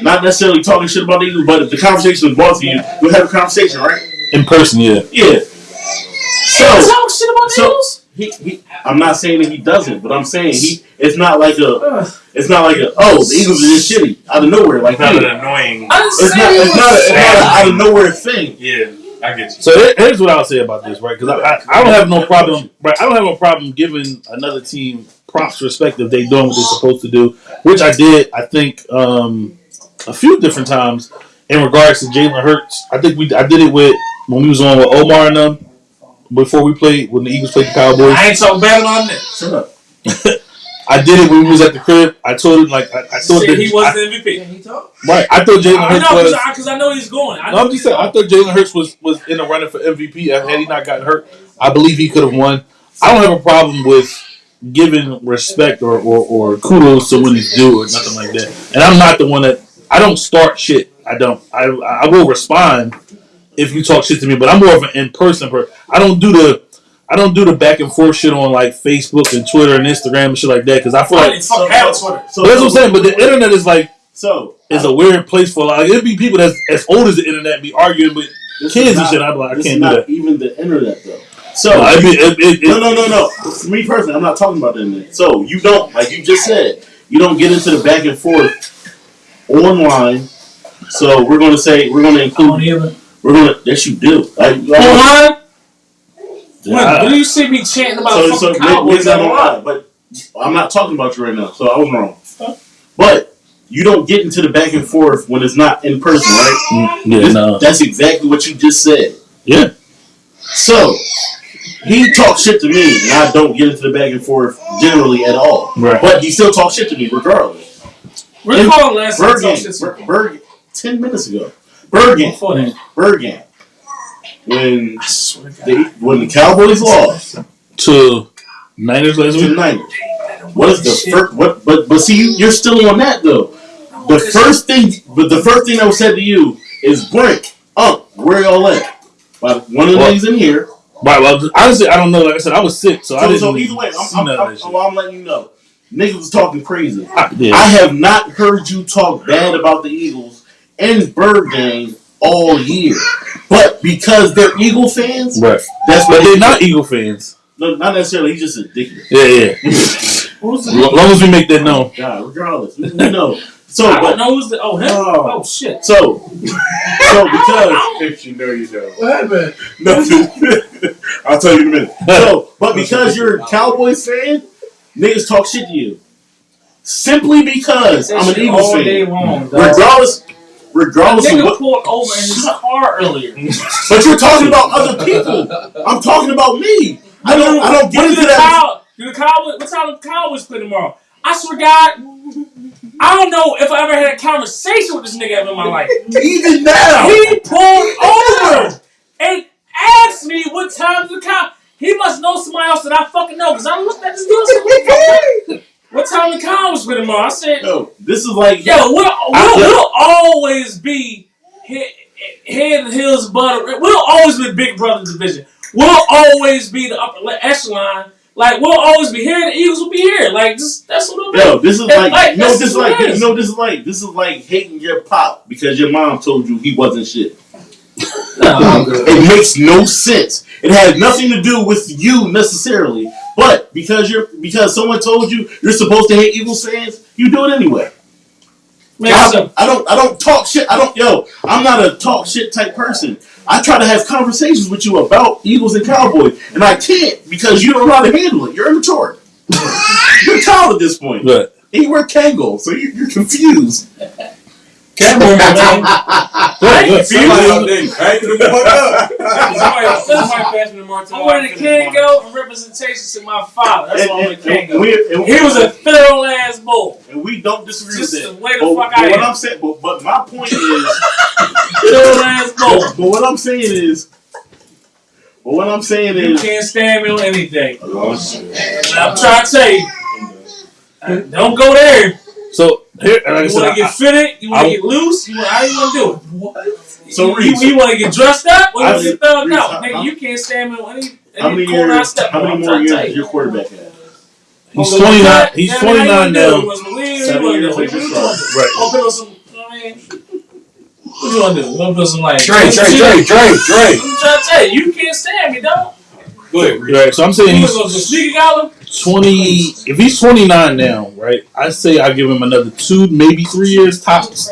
not necessarily talking shit about the Eagles, but if the conversation is brought to you, you'll have a conversation, right? in person, yeah. Yeah. So You talk shit about so- Eagles? he, he I'm not saying that he doesn't, but I'm saying he it's not like a it's not like a oh the Eagles are just shitty out of nowhere like Not that. an annoying. It's not it's not a, it's not a out of nowhere thing. Yeah. I get you. So here- here's what I'll say about this, right? Because I, I, I don't have no problem, right? I don't have no problem giving another team props, respect if they doing what they're supposed to do, which I did. I think um, a few different times in regards to Jalen Hurts. I think we I did it with when we was on with Omar and them before we played when the Eagles played the Cowboys. I ain't talking bad about that. Shut up. I did it when we was at the crib. I told him like I, I thought that he was I, the MVP. Can he talk? right. I thought Jalen I Hurts know was. because I, know he's going. I No, I'm just saying. I thought Jalen Hurts was was in the running for MVP. Had he not gotten hurt, I believe he could have won. I don't have a problem with giving respect or, or, or kudos to when it's due or nothing like that. And I'm not the one that I don't start shit. I don't. I I will respond if you talk shit to me, but I'm more of an in person person. I don't do the. I don't do the back and forth shit on like Facebook and Twitter and Instagram and shit like that because I feel I like didn't fucking have Twitter. So but that's what I'm saying. But the internet is like So is a weird place for like it'd be people that's as old as the internet be arguing with kids is and shit. I'm like I this can't is do not that. even the internet though. So No, it'd be, it, it, it, no, no, no, no. For me personally, I'm not talking about the internet. So you don't, like you just said, you don't get into the back and forth online. So we're going to say we're going to I don't include. either. We're going to. Yes, you do. Like, Online? When, Yeah. when you see me chanting about so, so fucking Cowboys maybe at I'm but I'm not talking about you right now. So I was wrong. But you don't get into the back and forth when it's not in person, right? Mm, yeah, This- no, That's exactly what you just said. yeah, So he talks shit to me, and I don't get into the back and forth generally at all. right. But he still talks shit to me regardless. We're calling last time Bergen, Bergen, ten minutes ago. Bergen, before that. Bergen. When I swear to God. they when the Cowboys lost To Niners last to the week. Niners, what is the first? What? But but see, you, you're still on that though. The first thing, but the first thing that was said to you is, "Brink, up, where y'all at?" By one of the What? niggas in here. Right. Well, honestly, I don't know. Like I said, I was sick, so, I didn't. so either way, I'm, I'm, none of I'm, that shit. well, I'm letting you know. Niggas was talking crazy. I- yeah. I have not heard you talk bad about the Eagles and Bird Gang all year. But because they're Eagle fans, right. that's But what they're not Eagle fans. No, not necessarily. He's just a dickhead. Yeah, yeah. As long as we make that oh, known. God, regardless, we, we know. So, I don't but know who's the. Oh, him? Oh. Oh, shit. so, so because If you know, you know. What happened? nothing. I'll tell you in a minute. So, but because you're a Cowboys fan, niggas talk shit to you. Simply because I'm an shit Eagles fan. long. Regardless, regardless of what pulled over in his car earlier. But you're talking about other people. I'm talking about me. I don't. I don't get into that. Do the Cowboys? What time the Cowboys play tomorrow? I swear, to God, I don't know if I ever had a conversation with this nigga ever in my life. Even now, He pulled over and asked me what time the cow. He must know somebody else that I fucking know because I looked at this dude. And said, What, the fuck? what time the Cowboys play tomorrow? I said, yo, this is like Yo, we'll, we'll, we'll always be head, head and heels butter. We'll always be Big Brother division. We'll always be the upper echelon. Like we'll always be here. The Eagles will be here. Like just that's what it'll Yo, be. this is It's like, like- you this is like, it is. you know, this is like, this is like hating your pop because your mom told you he wasn't shit. It makes no sense. It has nothing to do with you necessarily, but because you're because someone told you you're supposed to hate Eagles fans, you do it anyway. Man, I, so- I don't I don't talk shit. I don't yo, I'm not a talk shit type person. I try to have conversations with you about Eagles and Cowboys, and I can't because you don't know how to handle it. You're immature. you're a child at this point. And you wear Kangol, so you're, you're confused. Camera, man. good, good. Somebody out there cracking the fuck up. Somebody, somebody passed me the Martin. I'm wearing a Kangol in representation to my father. That's And, why I'm a and, and, Kangol. we, and, He was a thorough ass bull. and we don't disagree Just with the that. way the but, fuck but I what am. I'm saying, but, but my point is, Thorough ass bull. but what I'm saying is, but what I'm saying You is, you can't stand me on anything. Oh, shit. I'm trying to tell you, uh, don't go there. So here, like You want to get fitted? You want to get loose? You want, how you want to do it? What? So, you, Reese- you, you want to get dressed up? Or you want to get thugged Reese, out? Nigga, you can't stand me on any, how many years? How many more years is you. your quarterback at? he's Gonna 29. He's Yeah, 29 wanna do it? now. Seven years do- like what you your wanna son. do? Right. Put on some, I mean? What you want to do? To put some like. Dre, Dre, Dre, Dre, Dre. I'm trying to tell you, you can't stand me, dog. Go ahead. Right, so I'm saying he's want to go to sneaker gala? 20. If he's 29 now, right, I say I give him another two, maybe three years tops.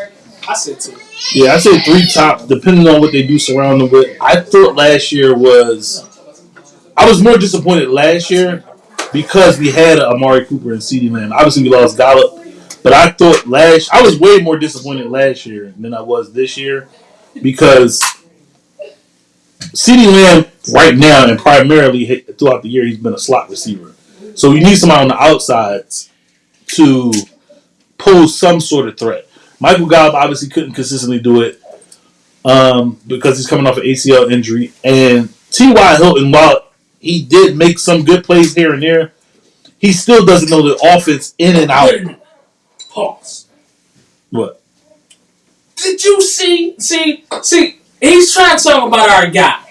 I said two. Yeah, I say three top, depending on what they do surround him with. I thought last year was. I was more disappointed last year because we had Amari Cooper and CeeDee Lamb. Obviously, we lost Gallup, but I thought last. I was way more disappointed last year than I was this year because CeeDee Lamb right now and primarily throughout the year he's been a slot receiver. So you need somebody on the outsides to pose some sort of threat. Michael Gallup obviously couldn't consistently do it um, because he's coming off an ACL injury. And T.Y. Hilton, while he did make some good plays here and there, he still doesn't know the offense in and out. Wait a minute. Pause. What? Did you see? See? See? He's trying to talk about our guy,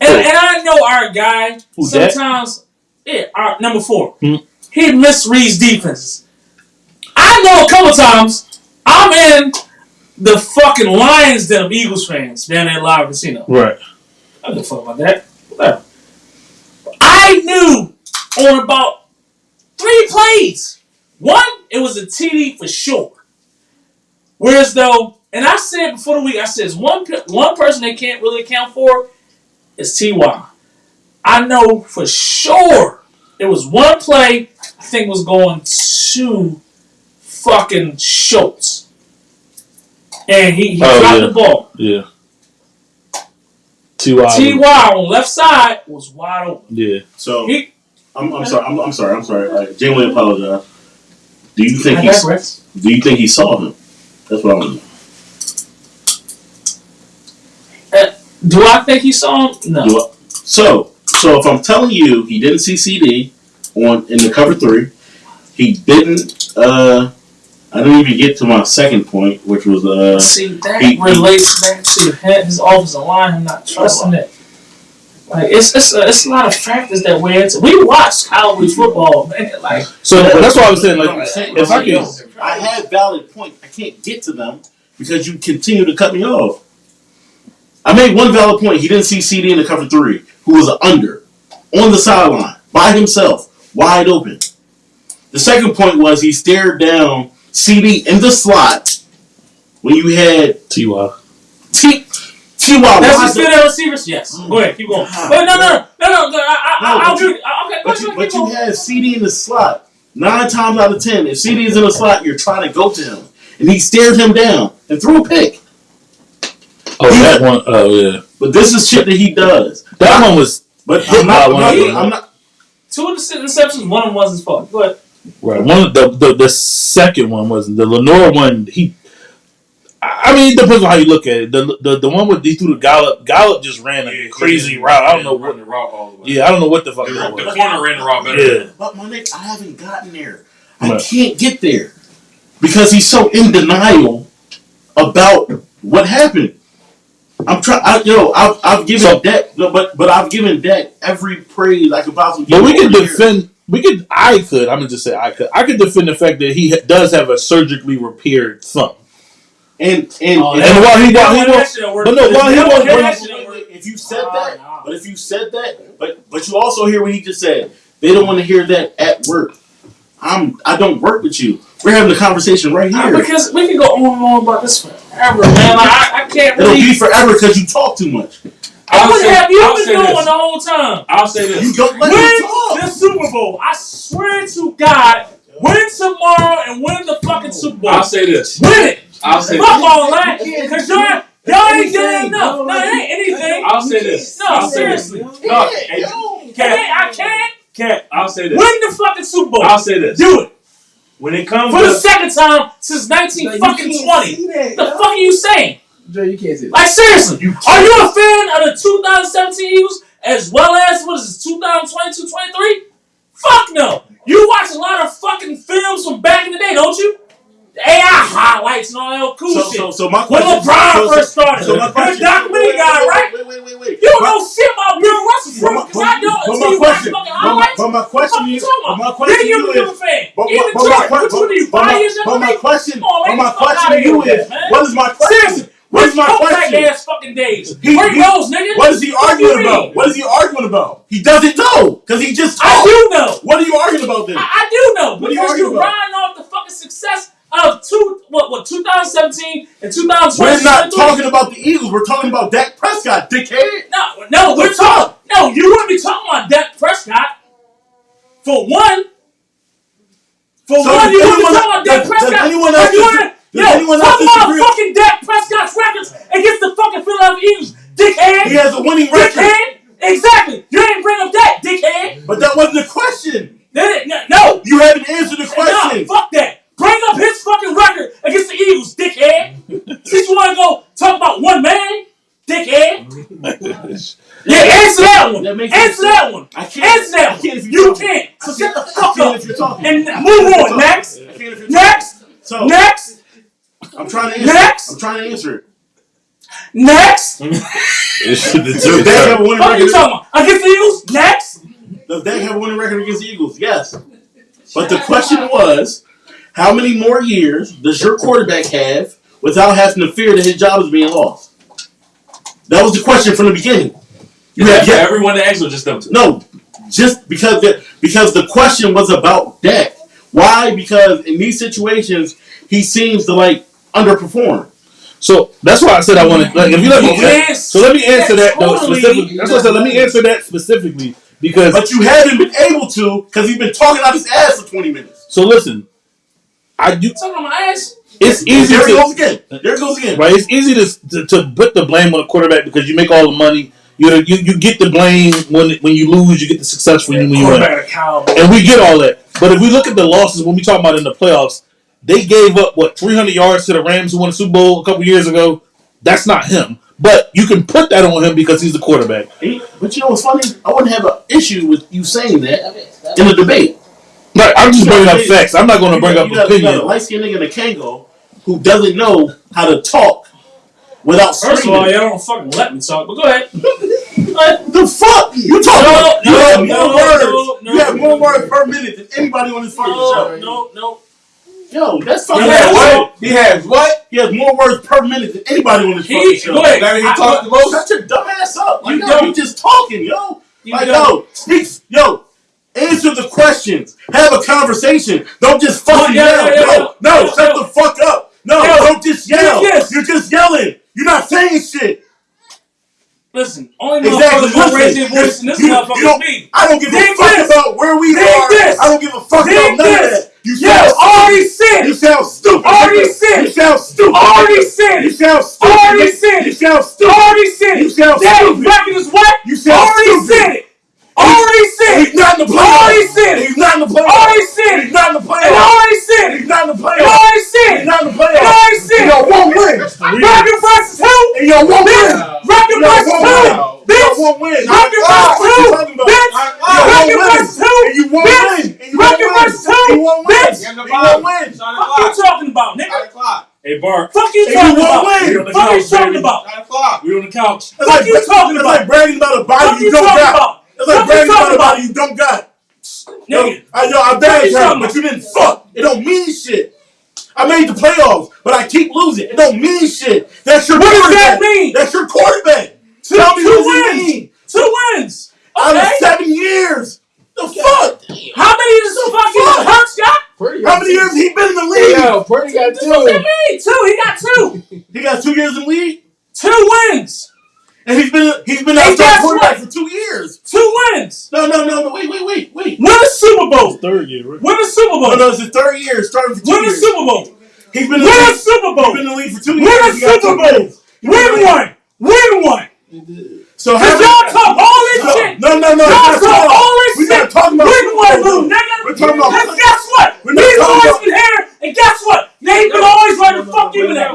and, and I know our guy. Who, Dak? sometimes, yeah, our number four. Hmm. He misreads defenses. I know a couple times I'm in the fucking Lions Den of Eagles fans down at Live Casino. Right. I don't give a fuck about that. Whatever. I knew on about three plays. One, it was a TD for sure. Whereas though, and I said before the week, I said, one one person they can't really account for is Ty. I know for sure it was one play. I think was going to fucking Schultz, and he, he Oh, dropped yeah. the ball. Yeah. T.Y. Ty on left side was wide open. Yeah. So He, I'm, I'm sorry. I'm, I'm sorry. I'm sorry. All right, Jalen apologize. Do you think he? Do you think he saw him? That's what I want to know. Do I think he saw him? No. Do I- So, so if I'm telling you he didn't see CeeDee on in the cover three, he didn't. uh I didn't even get to my second point, which was uh See, that he- he- relates back to his his offensive line, him not trusting it. Like it's it's a, it's a lot of factors that weigh into. We watch college football, man. Like So that's why I was saying, like, I'm if I can. I have valid points. I can't get to them because you continue to cut me off. I made one valid point. He didn't see CeeDee in the cover three, who was an under on the sideline by himself, wide open. The second point was he stared down CeeDee in the slot when you had T.Y. T. T. that's wide his good receivers. Yes, mm-hmm. go ahead, keep going. But no, no, no, no, no. I, I, No, I'll do. you- it. Uh, okay, go But you, but you had CeeDee in the slot. Nine times out of ten, if CeeDee is in the slot, you're trying to go to him. And he stared him down and threw a pick. Oh, that one. Oh, yeah. But this is shit that he does. That one was But I'm not, by I'm, one. not, I'm not. Two of the interceptions, one of them was his fault. Go ahead. right. One of the, the the second one wasn't the Lenore one. He. I I mean, it depends on how you look at it. The the, the one with he threw the Gallup. Gallup just ran a crazy route. I don't know what. the route all the way. Yeah, I don't know what the fuck The, the was. corner ran the route better. Yeah. But my nigga, I haven't gotten there. I Right. can't get there because he's so in denial about what happened. I'm trying. I, yo, I've, I've given So- Dak, no, but but I've given Dak every praise I could possibly. But we him could over the defend. We could. I could. I'm gonna just say I could. I could defend the fact that he ha- does have a surgically repaired thumb. And and, Oh, and And while he while he That was, shit but no, while he That was shit bringing- worked. Wait, wait, if you said Nah, that, nah. but if you said that, but but you also hear what he just said. They don't want to hear that at work. I'm I don't work with you. We're having a conversation right Nah, here. because we can go on and on about this forever, man. Like I, I can't It'll really. be forever because you talk too much. I would say- have you I'll been doing this. the whole time. I'll say this. You don't let Win me talk. the Super Bowl. I swear to God, win tomorrow and win the fucking Super Bowl. I'll say this. win it. I'll say Fuck this. all that. Cause y'all, y'all ain't doing enough. No, it ain't anything. I'll say this. No, I'll say this. seriously. No, hey, Hey, Cat, I can't. Cat, I'll say this. Win the fucking Super Bowl. I'll say this. Do it. When it comes For the second time since 19 fucking 20. The fuck are you saying? Joe, you can't say that. Like seriously, are you a fan of the 2017 Eagles as well as what is it, 2022, 23? Fuck no. You watch a lot of fucking films from back in the day, don't you? The AI highlights and all that cool So, shit. so, so my when. LeBron so, first started, so my you're a question. documentary guy, right? Wait, wait, wait, wait. You don't know shit about Bill Russell my- because I don't but my question- but my- But my What the question you is, but my question you you is, but, Even but, but, my, which one are you? but, my, but my question, but my get the fuck question to you is, what is my question? What is my question? ass fucking days. He- Great he- Rose, nigga. What is he What arguing about? What is he arguing about? He doesn't know because he just I do know. What are you arguing about then? I, I do know What are you arguing you're about? riding off the fucking success of two what what 2017 and 2020. We're not talking about the Eagles. We're talking about Dak Prescott, dickhead. No, no, we're talking. No, you wouldn't be talking about Dak Prescott. For one. For So one, you wouldn't be talking about Dak does- does anyone else you does Yo, anyone talk else fucking Dak Prescott's records against the fucking Philadelphia Eagles, dickhead. He has a winning record. Dickhead. Exactly. You didn't bring up that, dickhead. But that wasn't the question. No. no. You haven't answered the question. fuck that. Bring up his fucking record against the Eagles, dickhead. Since you want to go talk about one man, dickhead. Yeah, answer that one. That makes answer that one. I can't. Answer that one. can't You talking. can't. So I shut the can't- fuck up if you're talking. and move on. you're Next. talking. I can't if you're talking. Next. So Next. I'm trying to answer. Next. I'm trying to answer it. Next. Does Dak have a winning What are you record? talking about? Against the Eagles? Next. Does Dak have a winning record against the Eagles? Yes. But the question was, how many more years does your quarterback have without having to fear that his job is being lost? That was the question from the beginning. You Yeah, have for yet everyone to answer, just them two. No, just because the because the question was about Dak. Why? Because in these situations, he seems to like underperform. So that's why I said I wanted. Like, if you let me, Yes. so let me answer that though Totally. specifically. That's why I said let me answer that specifically because. But you haven't been able to because he's been talking out his ass for twenty minutes. So listen, I do. Talking about my ass. It's easy There it to goes again. There it goes again. right. It's easy to, to to put the blame on the quarterback because you make all the money. You you you get the blame when when you lose. You get the success when you when you win. Quarterback of And we get all that. But if we look at the losses when we talk about in the playoffs, they gave up what 300 yards to the Rams who won the Super Bowl a couple years ago. That's not him. But you can put that on him because he's the quarterback. But you know what's funny? I wouldn't have an issue with you saying that in a debate. Right, I'm just bringing up facts. I'm not going to bring up you got, you got a light skinned nigga in a Kangol who doesn't know how to talk without First of all, y'all don't fucking let me talk. But go ahead. the fuck? You talking No, about? You no, have no, more words. no, no. you have more words per minute than anybody on this fucking No, show. no, no. Yo, that's fucking He fucking has what? what? He has what? He has more words per minute than anybody on this fucking show. go ahead. That mean he I- talked the most? Shut your dumb ass up. Like, You yo, don't. you just talking, yo. You like, don't. yo, speak, yo. Answer the questions. Have a conversation. Don't just fucking yo, yell. yo, yo, no, no, shut the fuck up. No, don't just yell. Yes. You're just yelling. You're not saying shit. Listen, only Exactly. motherfuckers raise their voice in this you- you motherfucker don't- is me. I don't give Dig a fuck this. about where we Dig are. this. I don't give a fuck Dig about none of that. You Yo, sound already stupid. said You sound stupid. Already said You sound stupid. Already said You sound stupid. Already said. You sound stupid. Already said You sound stupid. record is what? You sound Already stupid. said it. Already said He's it. not in the playoffs. Already said it. He's not in the playoffs. Already said it. He's not in the And playoffs. already said He's it. not in the And playoffs. already said He's it. not in the And playoffs. already said And y'all it. won't win. Record versus who? And y'all won't win. Record Y'all versus won't who? win. Y'all Bitch. won't win. Record Ah, versus what you who? talking about? Bitch. Y'all won't Record win. versus who? And you won't Bitch. win. And you won't Record win. versus who? You won't win. Bitch. You won't win. Fuck you talking about, nigga? o'clock. Hey, Bart, Fuck you And talking you won't about? win. on the Fuck you couch, talking baby. about? Nine o'clock. we on the couch. That's Fuck you talking that's about? like bragging about a Fuck body you you don't talking got. about? It's like Fuck bragging about talking a body you don't got. Yo, Nigga. I, yo, I Fuck bagged you but you didn't fuck. It don't mean shit. I made the playoffs, but I keep losing. It don't mean shit. That's your What does quarterback. that mean? That's your quarterback. Two, Tell me two what does it wins. mean? Two wins. Out of Okay. seven years. The fuck? How many does the fucking fuck? Hurts got? Pretty How many years he been in the league? Yo, Pretty got What that two. mean? Two. He got two. He got two years in the league, Two wins. and he's been he's been Hey, our guess starting quarterback what? for two years. Two wins. No, no, no, no. Wait, wait, wait, wait. Win a Super Bowl. Third right? Win a Super Bowl. no, it's his third year, starting for two Win a years. Super Bowl. He's been in the Win a league. Super He's Bowl. been in the league for two Win years. a He got Super Bowl. wins. Win one. Win one. So Cause how y'all talk all this no, shit. no, no, no. Y'all we're not talk talking- all this We're shit. not talking about Win Super one, Bowl, little though. nigga. We're talking about. Cause guess what? We're not He's talking always about- been here, and guess what? They ain't been always right to fuck you in that.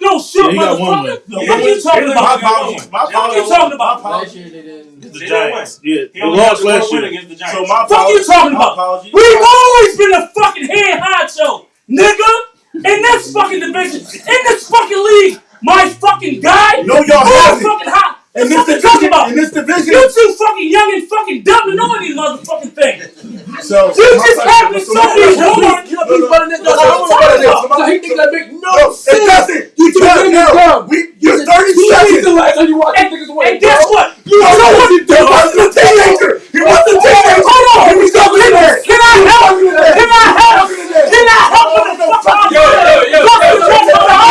No shit, Yeah, he got one motherfucker. win. No, What you talking My about? apologies. My What you apologies. talking about? My Last apologies. year they didn't. The He Giants. Yeah, they only lost got the last one win year. against the Giants. So my Fuck you talking My about? apologies. We've always been a fucking head honcho, nigga. In this fucking division, in this fucking league, my fucking guy. No, y'all who haven't. fucking hot. In What this the fuck you talking division, about? in this division, You too fucking young and fucking dumb to know any motherfucking thing. so You my just question- having so so my many question- rumors. You know, No, he's no. running it. No, No, no, I no, don't no, know no, about no, So he thinks that make no No, it sense. doesn't. You Two can't. niggas No, dumb. we. You're 30 Two seconds. seconds last time you watch And, these niggas win, and guess bro. what? You know what? He wasn't a teenager. He wasn't a teenager. Hold on. He was talking to that. Can I help? Can I help? Can I help with the fuck out Yo, yo, yo, yo,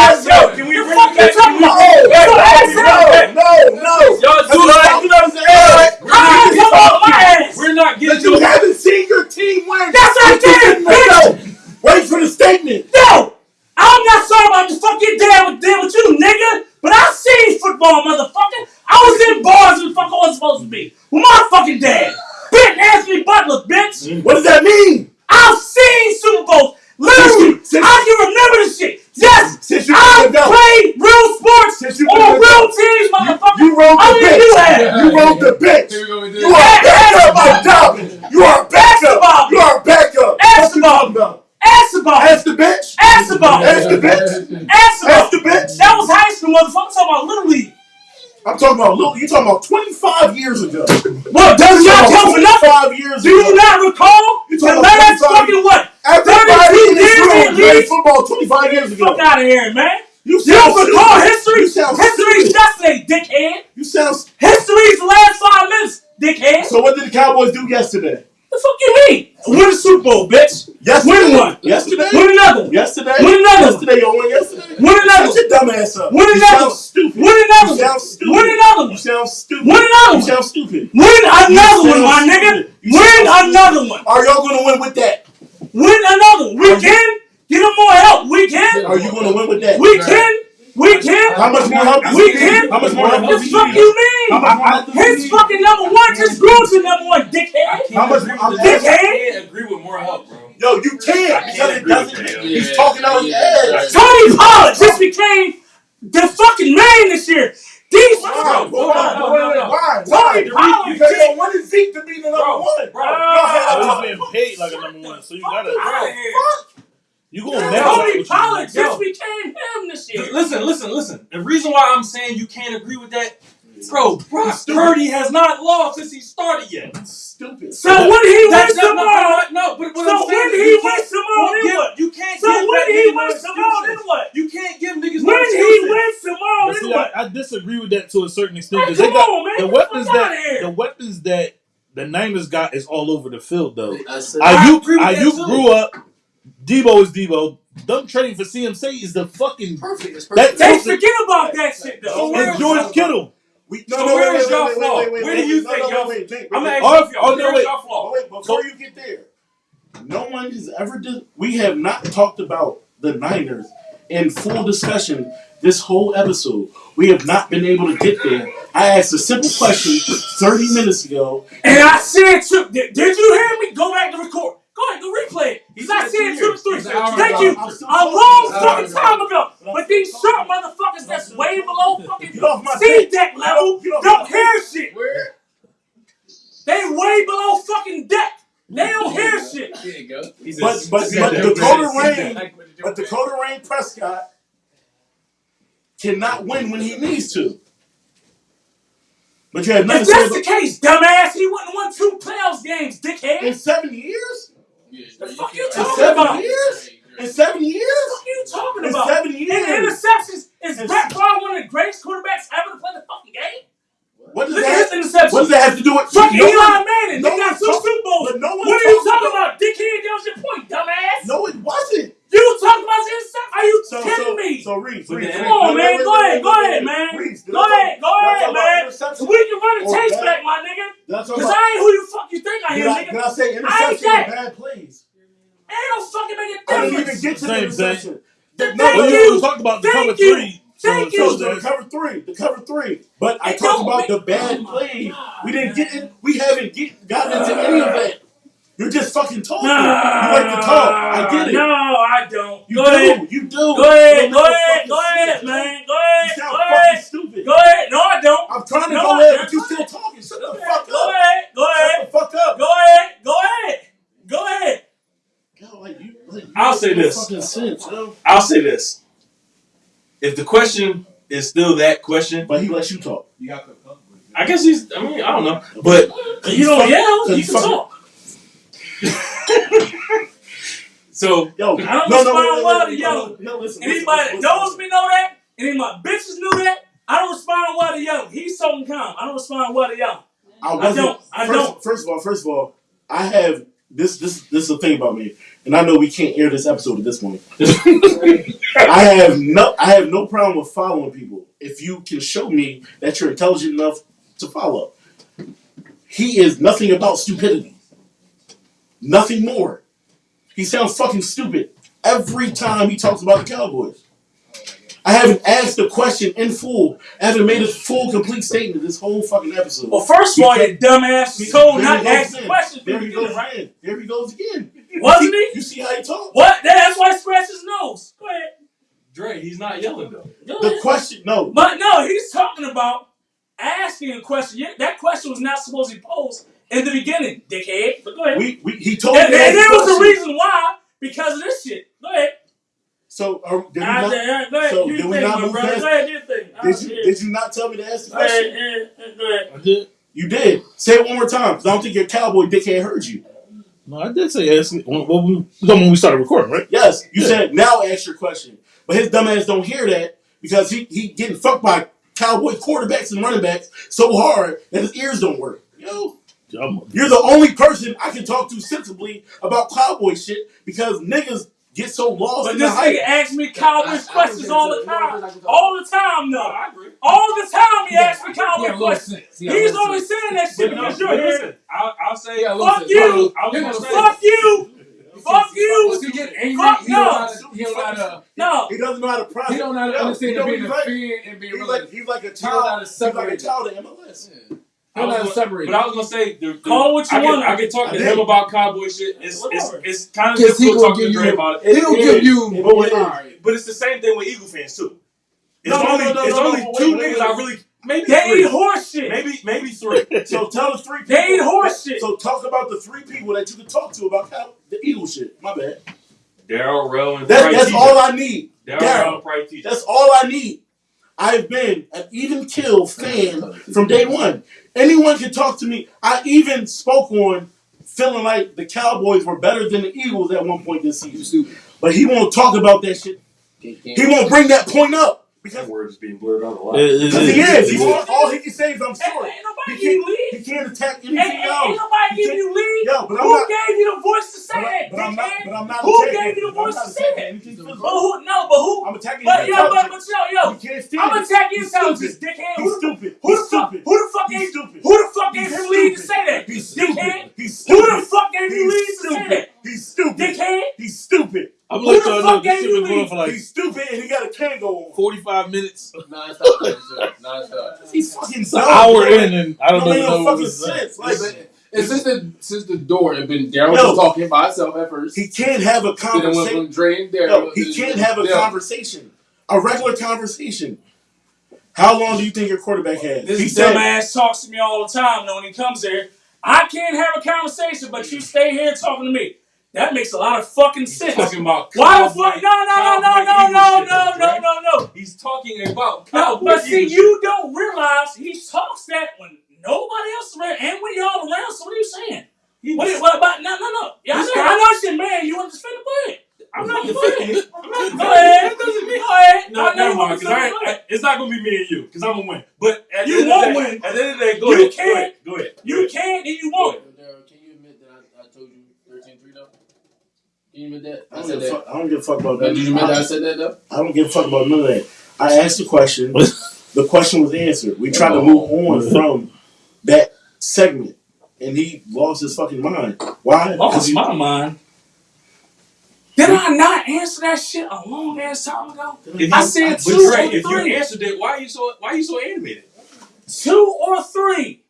Answer Ask the the bitch. That was high school, motherfucker. I'm talking about little league. I'm talking about look. You talking about 25 years ago? What does not count for nothing? years Do you ago. not recall You the last 25 fucking what? Everybody 32 in this years room played football 25 years ago. Fuck out of here, man. You You don't recall history? You sound History's yesterday, dickhead. You sound. History's last five minutes, dickhead. So what did the Cowboys do yesterday? The fuck you mean? Win the Super Bowl, bitch. Yesterday. Win one. Yesterday. Win another one. Yesterday. Win another one. Yesterday. Won yesterday. Win another Shut your dumb ass up. Win you another sound one. stupid. Win another You sound one. stupid. Win another You one. sound stupid. Win another You one. sound stupid. Win another You one, my sound nigga. stupid. You Win sound another one. Are y'all gonna win with that? Win another one. We can. Get him more help. We can. Are you gonna win with that? We can. We can. How much more help? We can. How much more help? What does the he fuck need? you How mean? much more help? does he His need? fucking number one just grew to number one, dickhead. How much? I'm Dickhead. asking- can't agree with more help, bro. Yo, you can't I because can't it agree with doesn't. that, yo. He's talking out his ass. Tony Pollard just became the fucking man this year. These Why? bro, Why? no, no, no. Why? Tony Why? Pollard Because just- they wanted Zeke to be the number Bro, one. bro, Go Oh, ahead. he's being paid like a number one, so you gotta. outta here. You gonna Yeah. match Tony up Pollard what you just became him. Listen, listen, listen. The reason why I'm saying you can't agree with that, bro, Brock Purdy has not lost since he started yet. Stupid. So when he That's wins not- tomorrow, No, but what so I'm saying when is he wins tomorrow, then what? You can't So give when he wins tomorrow, then what? You can't give niggas no When he wins tomorrow, then what? I, I disagree with that to a certain extent Hey, because they got on, man. the weapons that the weapons that the Niners got is all over the field though. I said, I Ayuk, agree with that grew up. Deebo is Deebo. Them trading for CMC is the fucking perfect. It's That- perfect. They forget about that shit So though. where- and George Kittle. We, So where is y'all flaw? Where do you think no, y'all- wait, wait, I'm wait, gonna wait. ask you, Oh, oh, no, where's wait. y'all Oh, flaw? wait, before you get there, no one has ever did. We have not talked about the Niners in full discussion this whole episode. We have not been able to get there. I asked a simple question 30 minutes ago. And I said to did, did you hear me? Go back to record. Go ahead, go replay it. Because I said said two two to three. He's an hour Thank you. A long fucking time ago. But these short motherfuckers that's way below fucking Get off my C dick. deck level don't my hear shit. They way below fucking deck. They don't hear shit. There you go. But but but Dakota Rain, but Dakota Rain Prescott cannot win when he needs to. But you have nothing If to say that's the case, dumbass, he wouldn't won two playoffs games, dickhead. in seven years. The fuck you In talking seven about? years. In seven years. What are you talking In about? seven years. interceptions is It's- Brett Favre one of the greatest quarterbacks ever to play the fucking game. What does Look that? at his. What does that have to do with? Fucking no Eli one- Manning. no they got two Super Bowls. no what are you talking about- about? Dickhead, that was your point, dumbass. No, it wasn't. You talking about his interceptions? Are you So kidding so me? so Reese, But Reese, Come on, man. wait, Go wait, ahead. Go ahead, man. Reese, Go talk- ahead. Go ahead, about man. interception We can run the or tapes bad- back, my nigga. Did I Because I ain't who you fuck you think I am, nigga. did I say I ain't interception or that. bad plays? Ain't no fucking making I didn't difference. even get to the Same interception. The, no, Well, but you, you. you talked about the Thank cover you. three. Thank so, you. So so the cover three, the cover three. But I It talked don't about make- the oh bad Oh my plays. God, We didn't man. get in. We haven't get, gotten into any of that. You're just fucking talking. Nah, you like to talk. I get it. No, I don't. You go do. ahead. You do. Go ahead. Go ahead. Go ahead, man. Go You ahead. sound Go fucking ahead. stupid. Go ahead. No, I don't. I'm trying to No, go ahead, but you go still talking. Shut Go the fuck Go up. ahead. Go ahead. Shut the fuck up. Go ahead. Go ahead. Go ahead. Yo, like, you, like, you I'll say this. Sense, yo. I'll say this. If the question is still that question, But he lets you talk. I guess he's. I mean, I don't know, but You don't yell. You can talk. So Yo, I don't no, no, respond wait, wait, well wait, to wait, yelling. No, listen. Anybody listen, that knows listen. me know that. Any of my bitches knew that. I don't respond well to yelling. He's so calm. I don't respond well to yelling. I, I don't. I first, don't. First of all, first of all, I have this. This this is the thing about me, and I know we can't air this episode at this point. I have no. I have no problem with following people if you can show me that you're intelligent enough to follow. He is nothing about stupidity. Nothing more. He sounds fucking stupid every time he talks about the Cowboys. I haven't asked the question in full. I haven't made a full, complete statement this whole fucking episode. Well, first of all, you dumbass was told There not he to ask the again. questions. There he goes right? again. There he goes again. Wasn't he? You see how he talks? What? That's why he scratched his nose. Go ahead. Dre, he's not yelling though. The question, no. But no, he's talking about asking a question. That question was not supposed to be posed in the beginning, dickhead. But go ahead. We, we he told and me and that there was a reason why. Because of this shit. Go ahead. So are, did, we I, not, I, go ahead, so do did we thing, not my move brother. past- Go ahead, do thing. Did you did you not tell me to ask the Go question? go ahead. I did. You did. Say it one more time, because I don't think your cowboy dickhead heard you. No, I did say yes. When, when, we, when we started recording, right? Yes, you Yeah. said now ask your question. But his dumb ass don't hear that because he, he getting fucked by cowboy quarterbacks and running backs so hard that his ears don't work. Yo, I'm- you're the only person I can talk to sensibly about cowboy shit because niggas get so lost But in the this hype. nigga asks me Cowboys questions all the time. All the time, No. I agree. All the time he asks me He Cowboy a questions. sense. He got a He's little only sense. saying that shit But no, because but you're here. listen, I'll, I'll say. He got a little Fuck you. I was He gonna say- Fuck you. Fuck you. He get angry, Fuck he don't know no. how to, he don't know how to, No. He doesn't know how to process. he don't know how to understand you know and what being he's a like? fan and being He's real. like he's like a He don't know how child. to He's like a it. child in MLS. He I don't know was gonna- separate But I was gonna say, the, the, Call what you I can, want. I can talk to him about cowboy shit. It's it's, it's kind of he difficult talking to give Dre you- about it. He don't It give is. you. But, is. Alright. but it's the same thing with Eagle fans too. It's No, no, only no, no, it's no, only no, two wait, wait, niggas I really maybe They three. eat horse shit. maybe maybe three. So tell the three people. They ain't horse shit. So talk about the three people that you can talk to about cow, the Eagle shit. My bad. Daryl, Rel, and That, that's all I need. Daryl, Daryl. Rel, and Price TJ. That's all I need. I've been an even kill fan from day one. Anyone can talk to me. I even spoke on feeling like the Cowboys were better than the Eagles at one point this season. But he won't talk about that shit. He won't bring that point up. That Because word is being blurred out a lot. It- it- because he it- is. He's it- all, all he can say is I'm sorry. ain't nobody He give you can't, lead. he can't attack Ain't, anything ain't, else. ain't nobody give you lead. Yo, but I'm Who not- gave you the voice to say But, that? but I'm not. dickhead? But I'm not. Who gave you the voice to say attacking that? But who? No, but who? I'm attacking. But his yo, but, intelligence. but yo, yo. You can't stand I'm attacking your He's intelligence, stupid. dickhead. He's stupid. who the fuck? Who the fuck He's gave? stupid. Who the fuck gave He's him lead to say that? He's dickhead. stupid. Who the fuck gave you He's lead to say that? He's stupid. Dickhead. He's stupid. I'm Who gonna let the y'all fuck know this gave shit you been going lead? for like He's stupid, and he got a Kangol on. 45 minutes. Non-stop. sir. Non-stop. He's fucking It's an hour in, and I don't Don't even make know no what fucking to say. sense. Like, And since the since the door had been Daryl Yo. was talking by himself at first. he can't have a then it went conversation. from Dre and Daryl. No, he to- can't have a Daryl. conversation. A regular conversation. How long do you think your quarterback has? This He said, dumbass talks to me all the time. Though when he comes here, I can't have a conversation, but you stay here talking to me. That makes a lot of fucking sense. talking about Why the fuck? No, no, no, no, no, no, no, no, no, no. He's talking about No, but see, Eagle you don't realize he talks that when nobody else around and when y'all around. So what are you saying? What, what about? No, no, no. Yeah, I know, guy- I know shit, man. You want to defend the play? I'm not defending it. I'm not Go defending ahead. it. That doesn't mean. Go ahead. No, I never mind. Because I, I, it's not gonna be me and you. Because I'm gonna win. But at You the end won't of the day, win. At the end of the day, go You ahead. Go can't. ahead. Go ahead. You can and you won't. Daryl, can you admit that I, I told you 13-3 though? Can you admit that? I I don't, said give a that. fuck, I don't give a fuck about that. did you admit that I said that though? I don't give a fuck about none of that. I asked the question. the question was answered. We tried to oh. move on from that segment, and he lost his fucking mind. Why? Lost my mind. Did I not answer that shit a long ass time ago? If I said but two Dre, or if three. you answered it, why are you so why are you so animated? Two or three.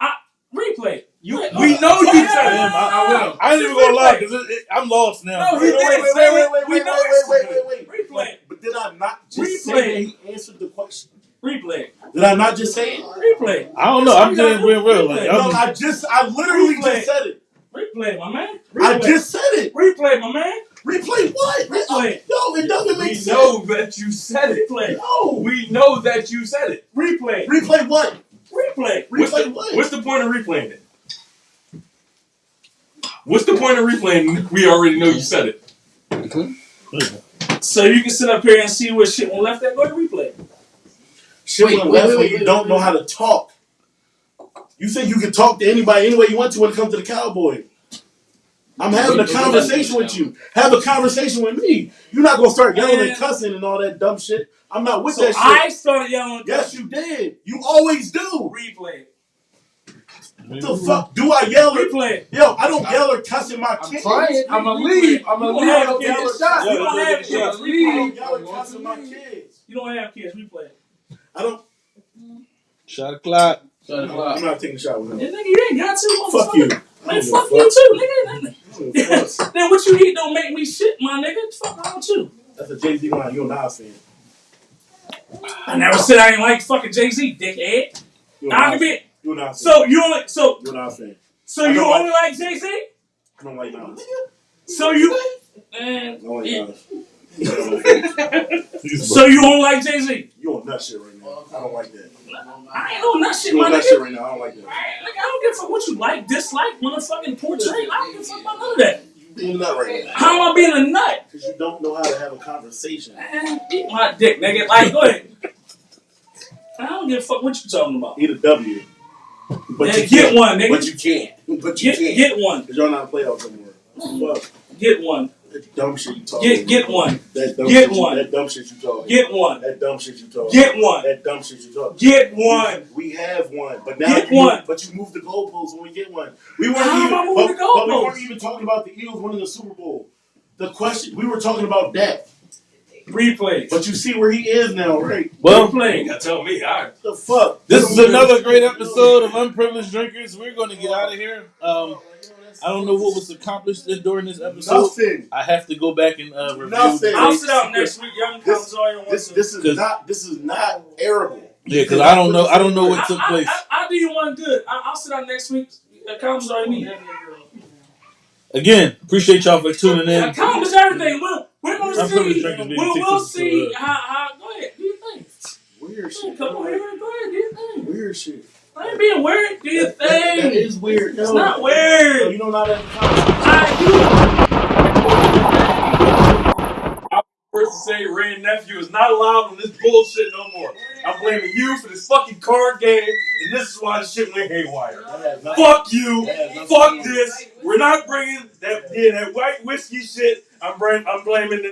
I replay. You, Wait, we oh, know you said yeah, it. I, I will. I ain't even gonna lie, because it, it, I'm lost now. No, he Wait, did wait, wait, wait, wait, wait, wait, wait, wait, wait, wait. Replay. But did I not just say that he answered the question? Replay. Did I not just say it? Replay. I don't know. I'm just being real. Like, No, I'm, just, I literally just said it. Replay, my man. I just said it. replay, my man. Replay what? Uh, replay. No, it doesn't make We sense. know that you said it. Replay. No. We know that you said it. Replay. Replay what? Replay. What's Replay the, what? what's the point of replaying it? What's the point of replaying? We already know you said it. So you can sit up here and see what shit went left at. Go to replay. Shit Wait, went wait, left wait, when you wait, don't wait, know how to talk. You think you can talk to anybody any way you want to when it comes to the cowboy. I'm having a Wait, wait, conversation with you. Have a conversation with me. You're not gonna start yelling and cussing and all that dumb shit. I'm not with So that shit. I started yelling. yes, you did. You always do. Replay. What the fuck do I yell? Or, Replay. yo, I don't yell or cuss in my I'm kids. trying. I'm gonna leave. I'm gonna leave. I'm gonna get shot. You don't have kids. I don't Leave. yell or cuss in my kids. You don't have kids. Replay. I don't. Shot o'clock. Shut the I'm not taking a shot with Yeah, him. nigga, you ain't got to. Fuck you. Man, fuck you too, nigga. I don't give a fuck. then what you eat don't make me shit, my nigga. Fuck wrong with you. That's a Jay Z line. You're a Nas fan. I never said I ain't like fucking Jay Z, dickhead. You're can be. You're a Nas fan. So you only so You're a Nas fan. so you don't only like Jay Z? I don't like Nas. So you I man, don't like yeah. Nas. So you don't like Jay Z? You on nut shit right now. I don't like that. I ain't on that shit, You my on nut nigga. shit right now. I don't like that. Like, I don't give a fuck what you like, dislike, motherfucking portray. I don't give a fuck about none of that. You being a nut right now. How am I being a nut? Because you don't know how to have a conversation. Man, eat my dick, nigga. Like, go ahead. I don't give a fuck what you talking about. Eat a W. But you get can't. one, nigga. But you can't. But you Get, can't. get one. Because y'all not playoffs anymore. Fuck. Get one. That dumb shit you talking Get get one. That dumb Get shit one. You, that dumb shit you talking Get one. That dumb shit you talking Get one. That dumb shit you talking Get one. We have one, but now Get you one. But you moved the goalposts when we get one. We weren't How even. But, the but we weren't even talking about the Eagles winning the Super Bowl. The question we were talking about that. Replay. But you see where he is now, right? Well, Replay. You gotta tell me. I The fuck. this is another great episode of Unprivileged Drinkers. We're going to get out of here. Um, I don't know what was accomplished during this episode. Nothing. I have to go back and uh, review. Nothing. I'll sit out next week. Y'all can This- comment all you want This this is not this is not arable. Yeah, because I don't know. I don't know what took I, place. I, I, I'll do you one good. I, I'll sit out next week. Accomplish all you need. Again, appreciate y'all for tuning in. Accomplish everything. We're, we're going to I'm probably see. drinking We'll, we'll Texas, see uh, how, how. Go ahead. Do your thing. Weird shit. Come on here. Go ahead. Do your thing. Weird shit. I ain't being weird. Do your That, that, that thing. is weird. It's yo. not Yo, weird. You know not at the time. I First to say Wray Nephew is not allowed on this bullshit no more. I'm blaming you for this fucking card game, and this is why the shit went haywire. That has nothing- Fuck you. that has nothing to Fuck do with- this. We're not bringing that yeah, that white whiskey shit. I'm I'm blaming the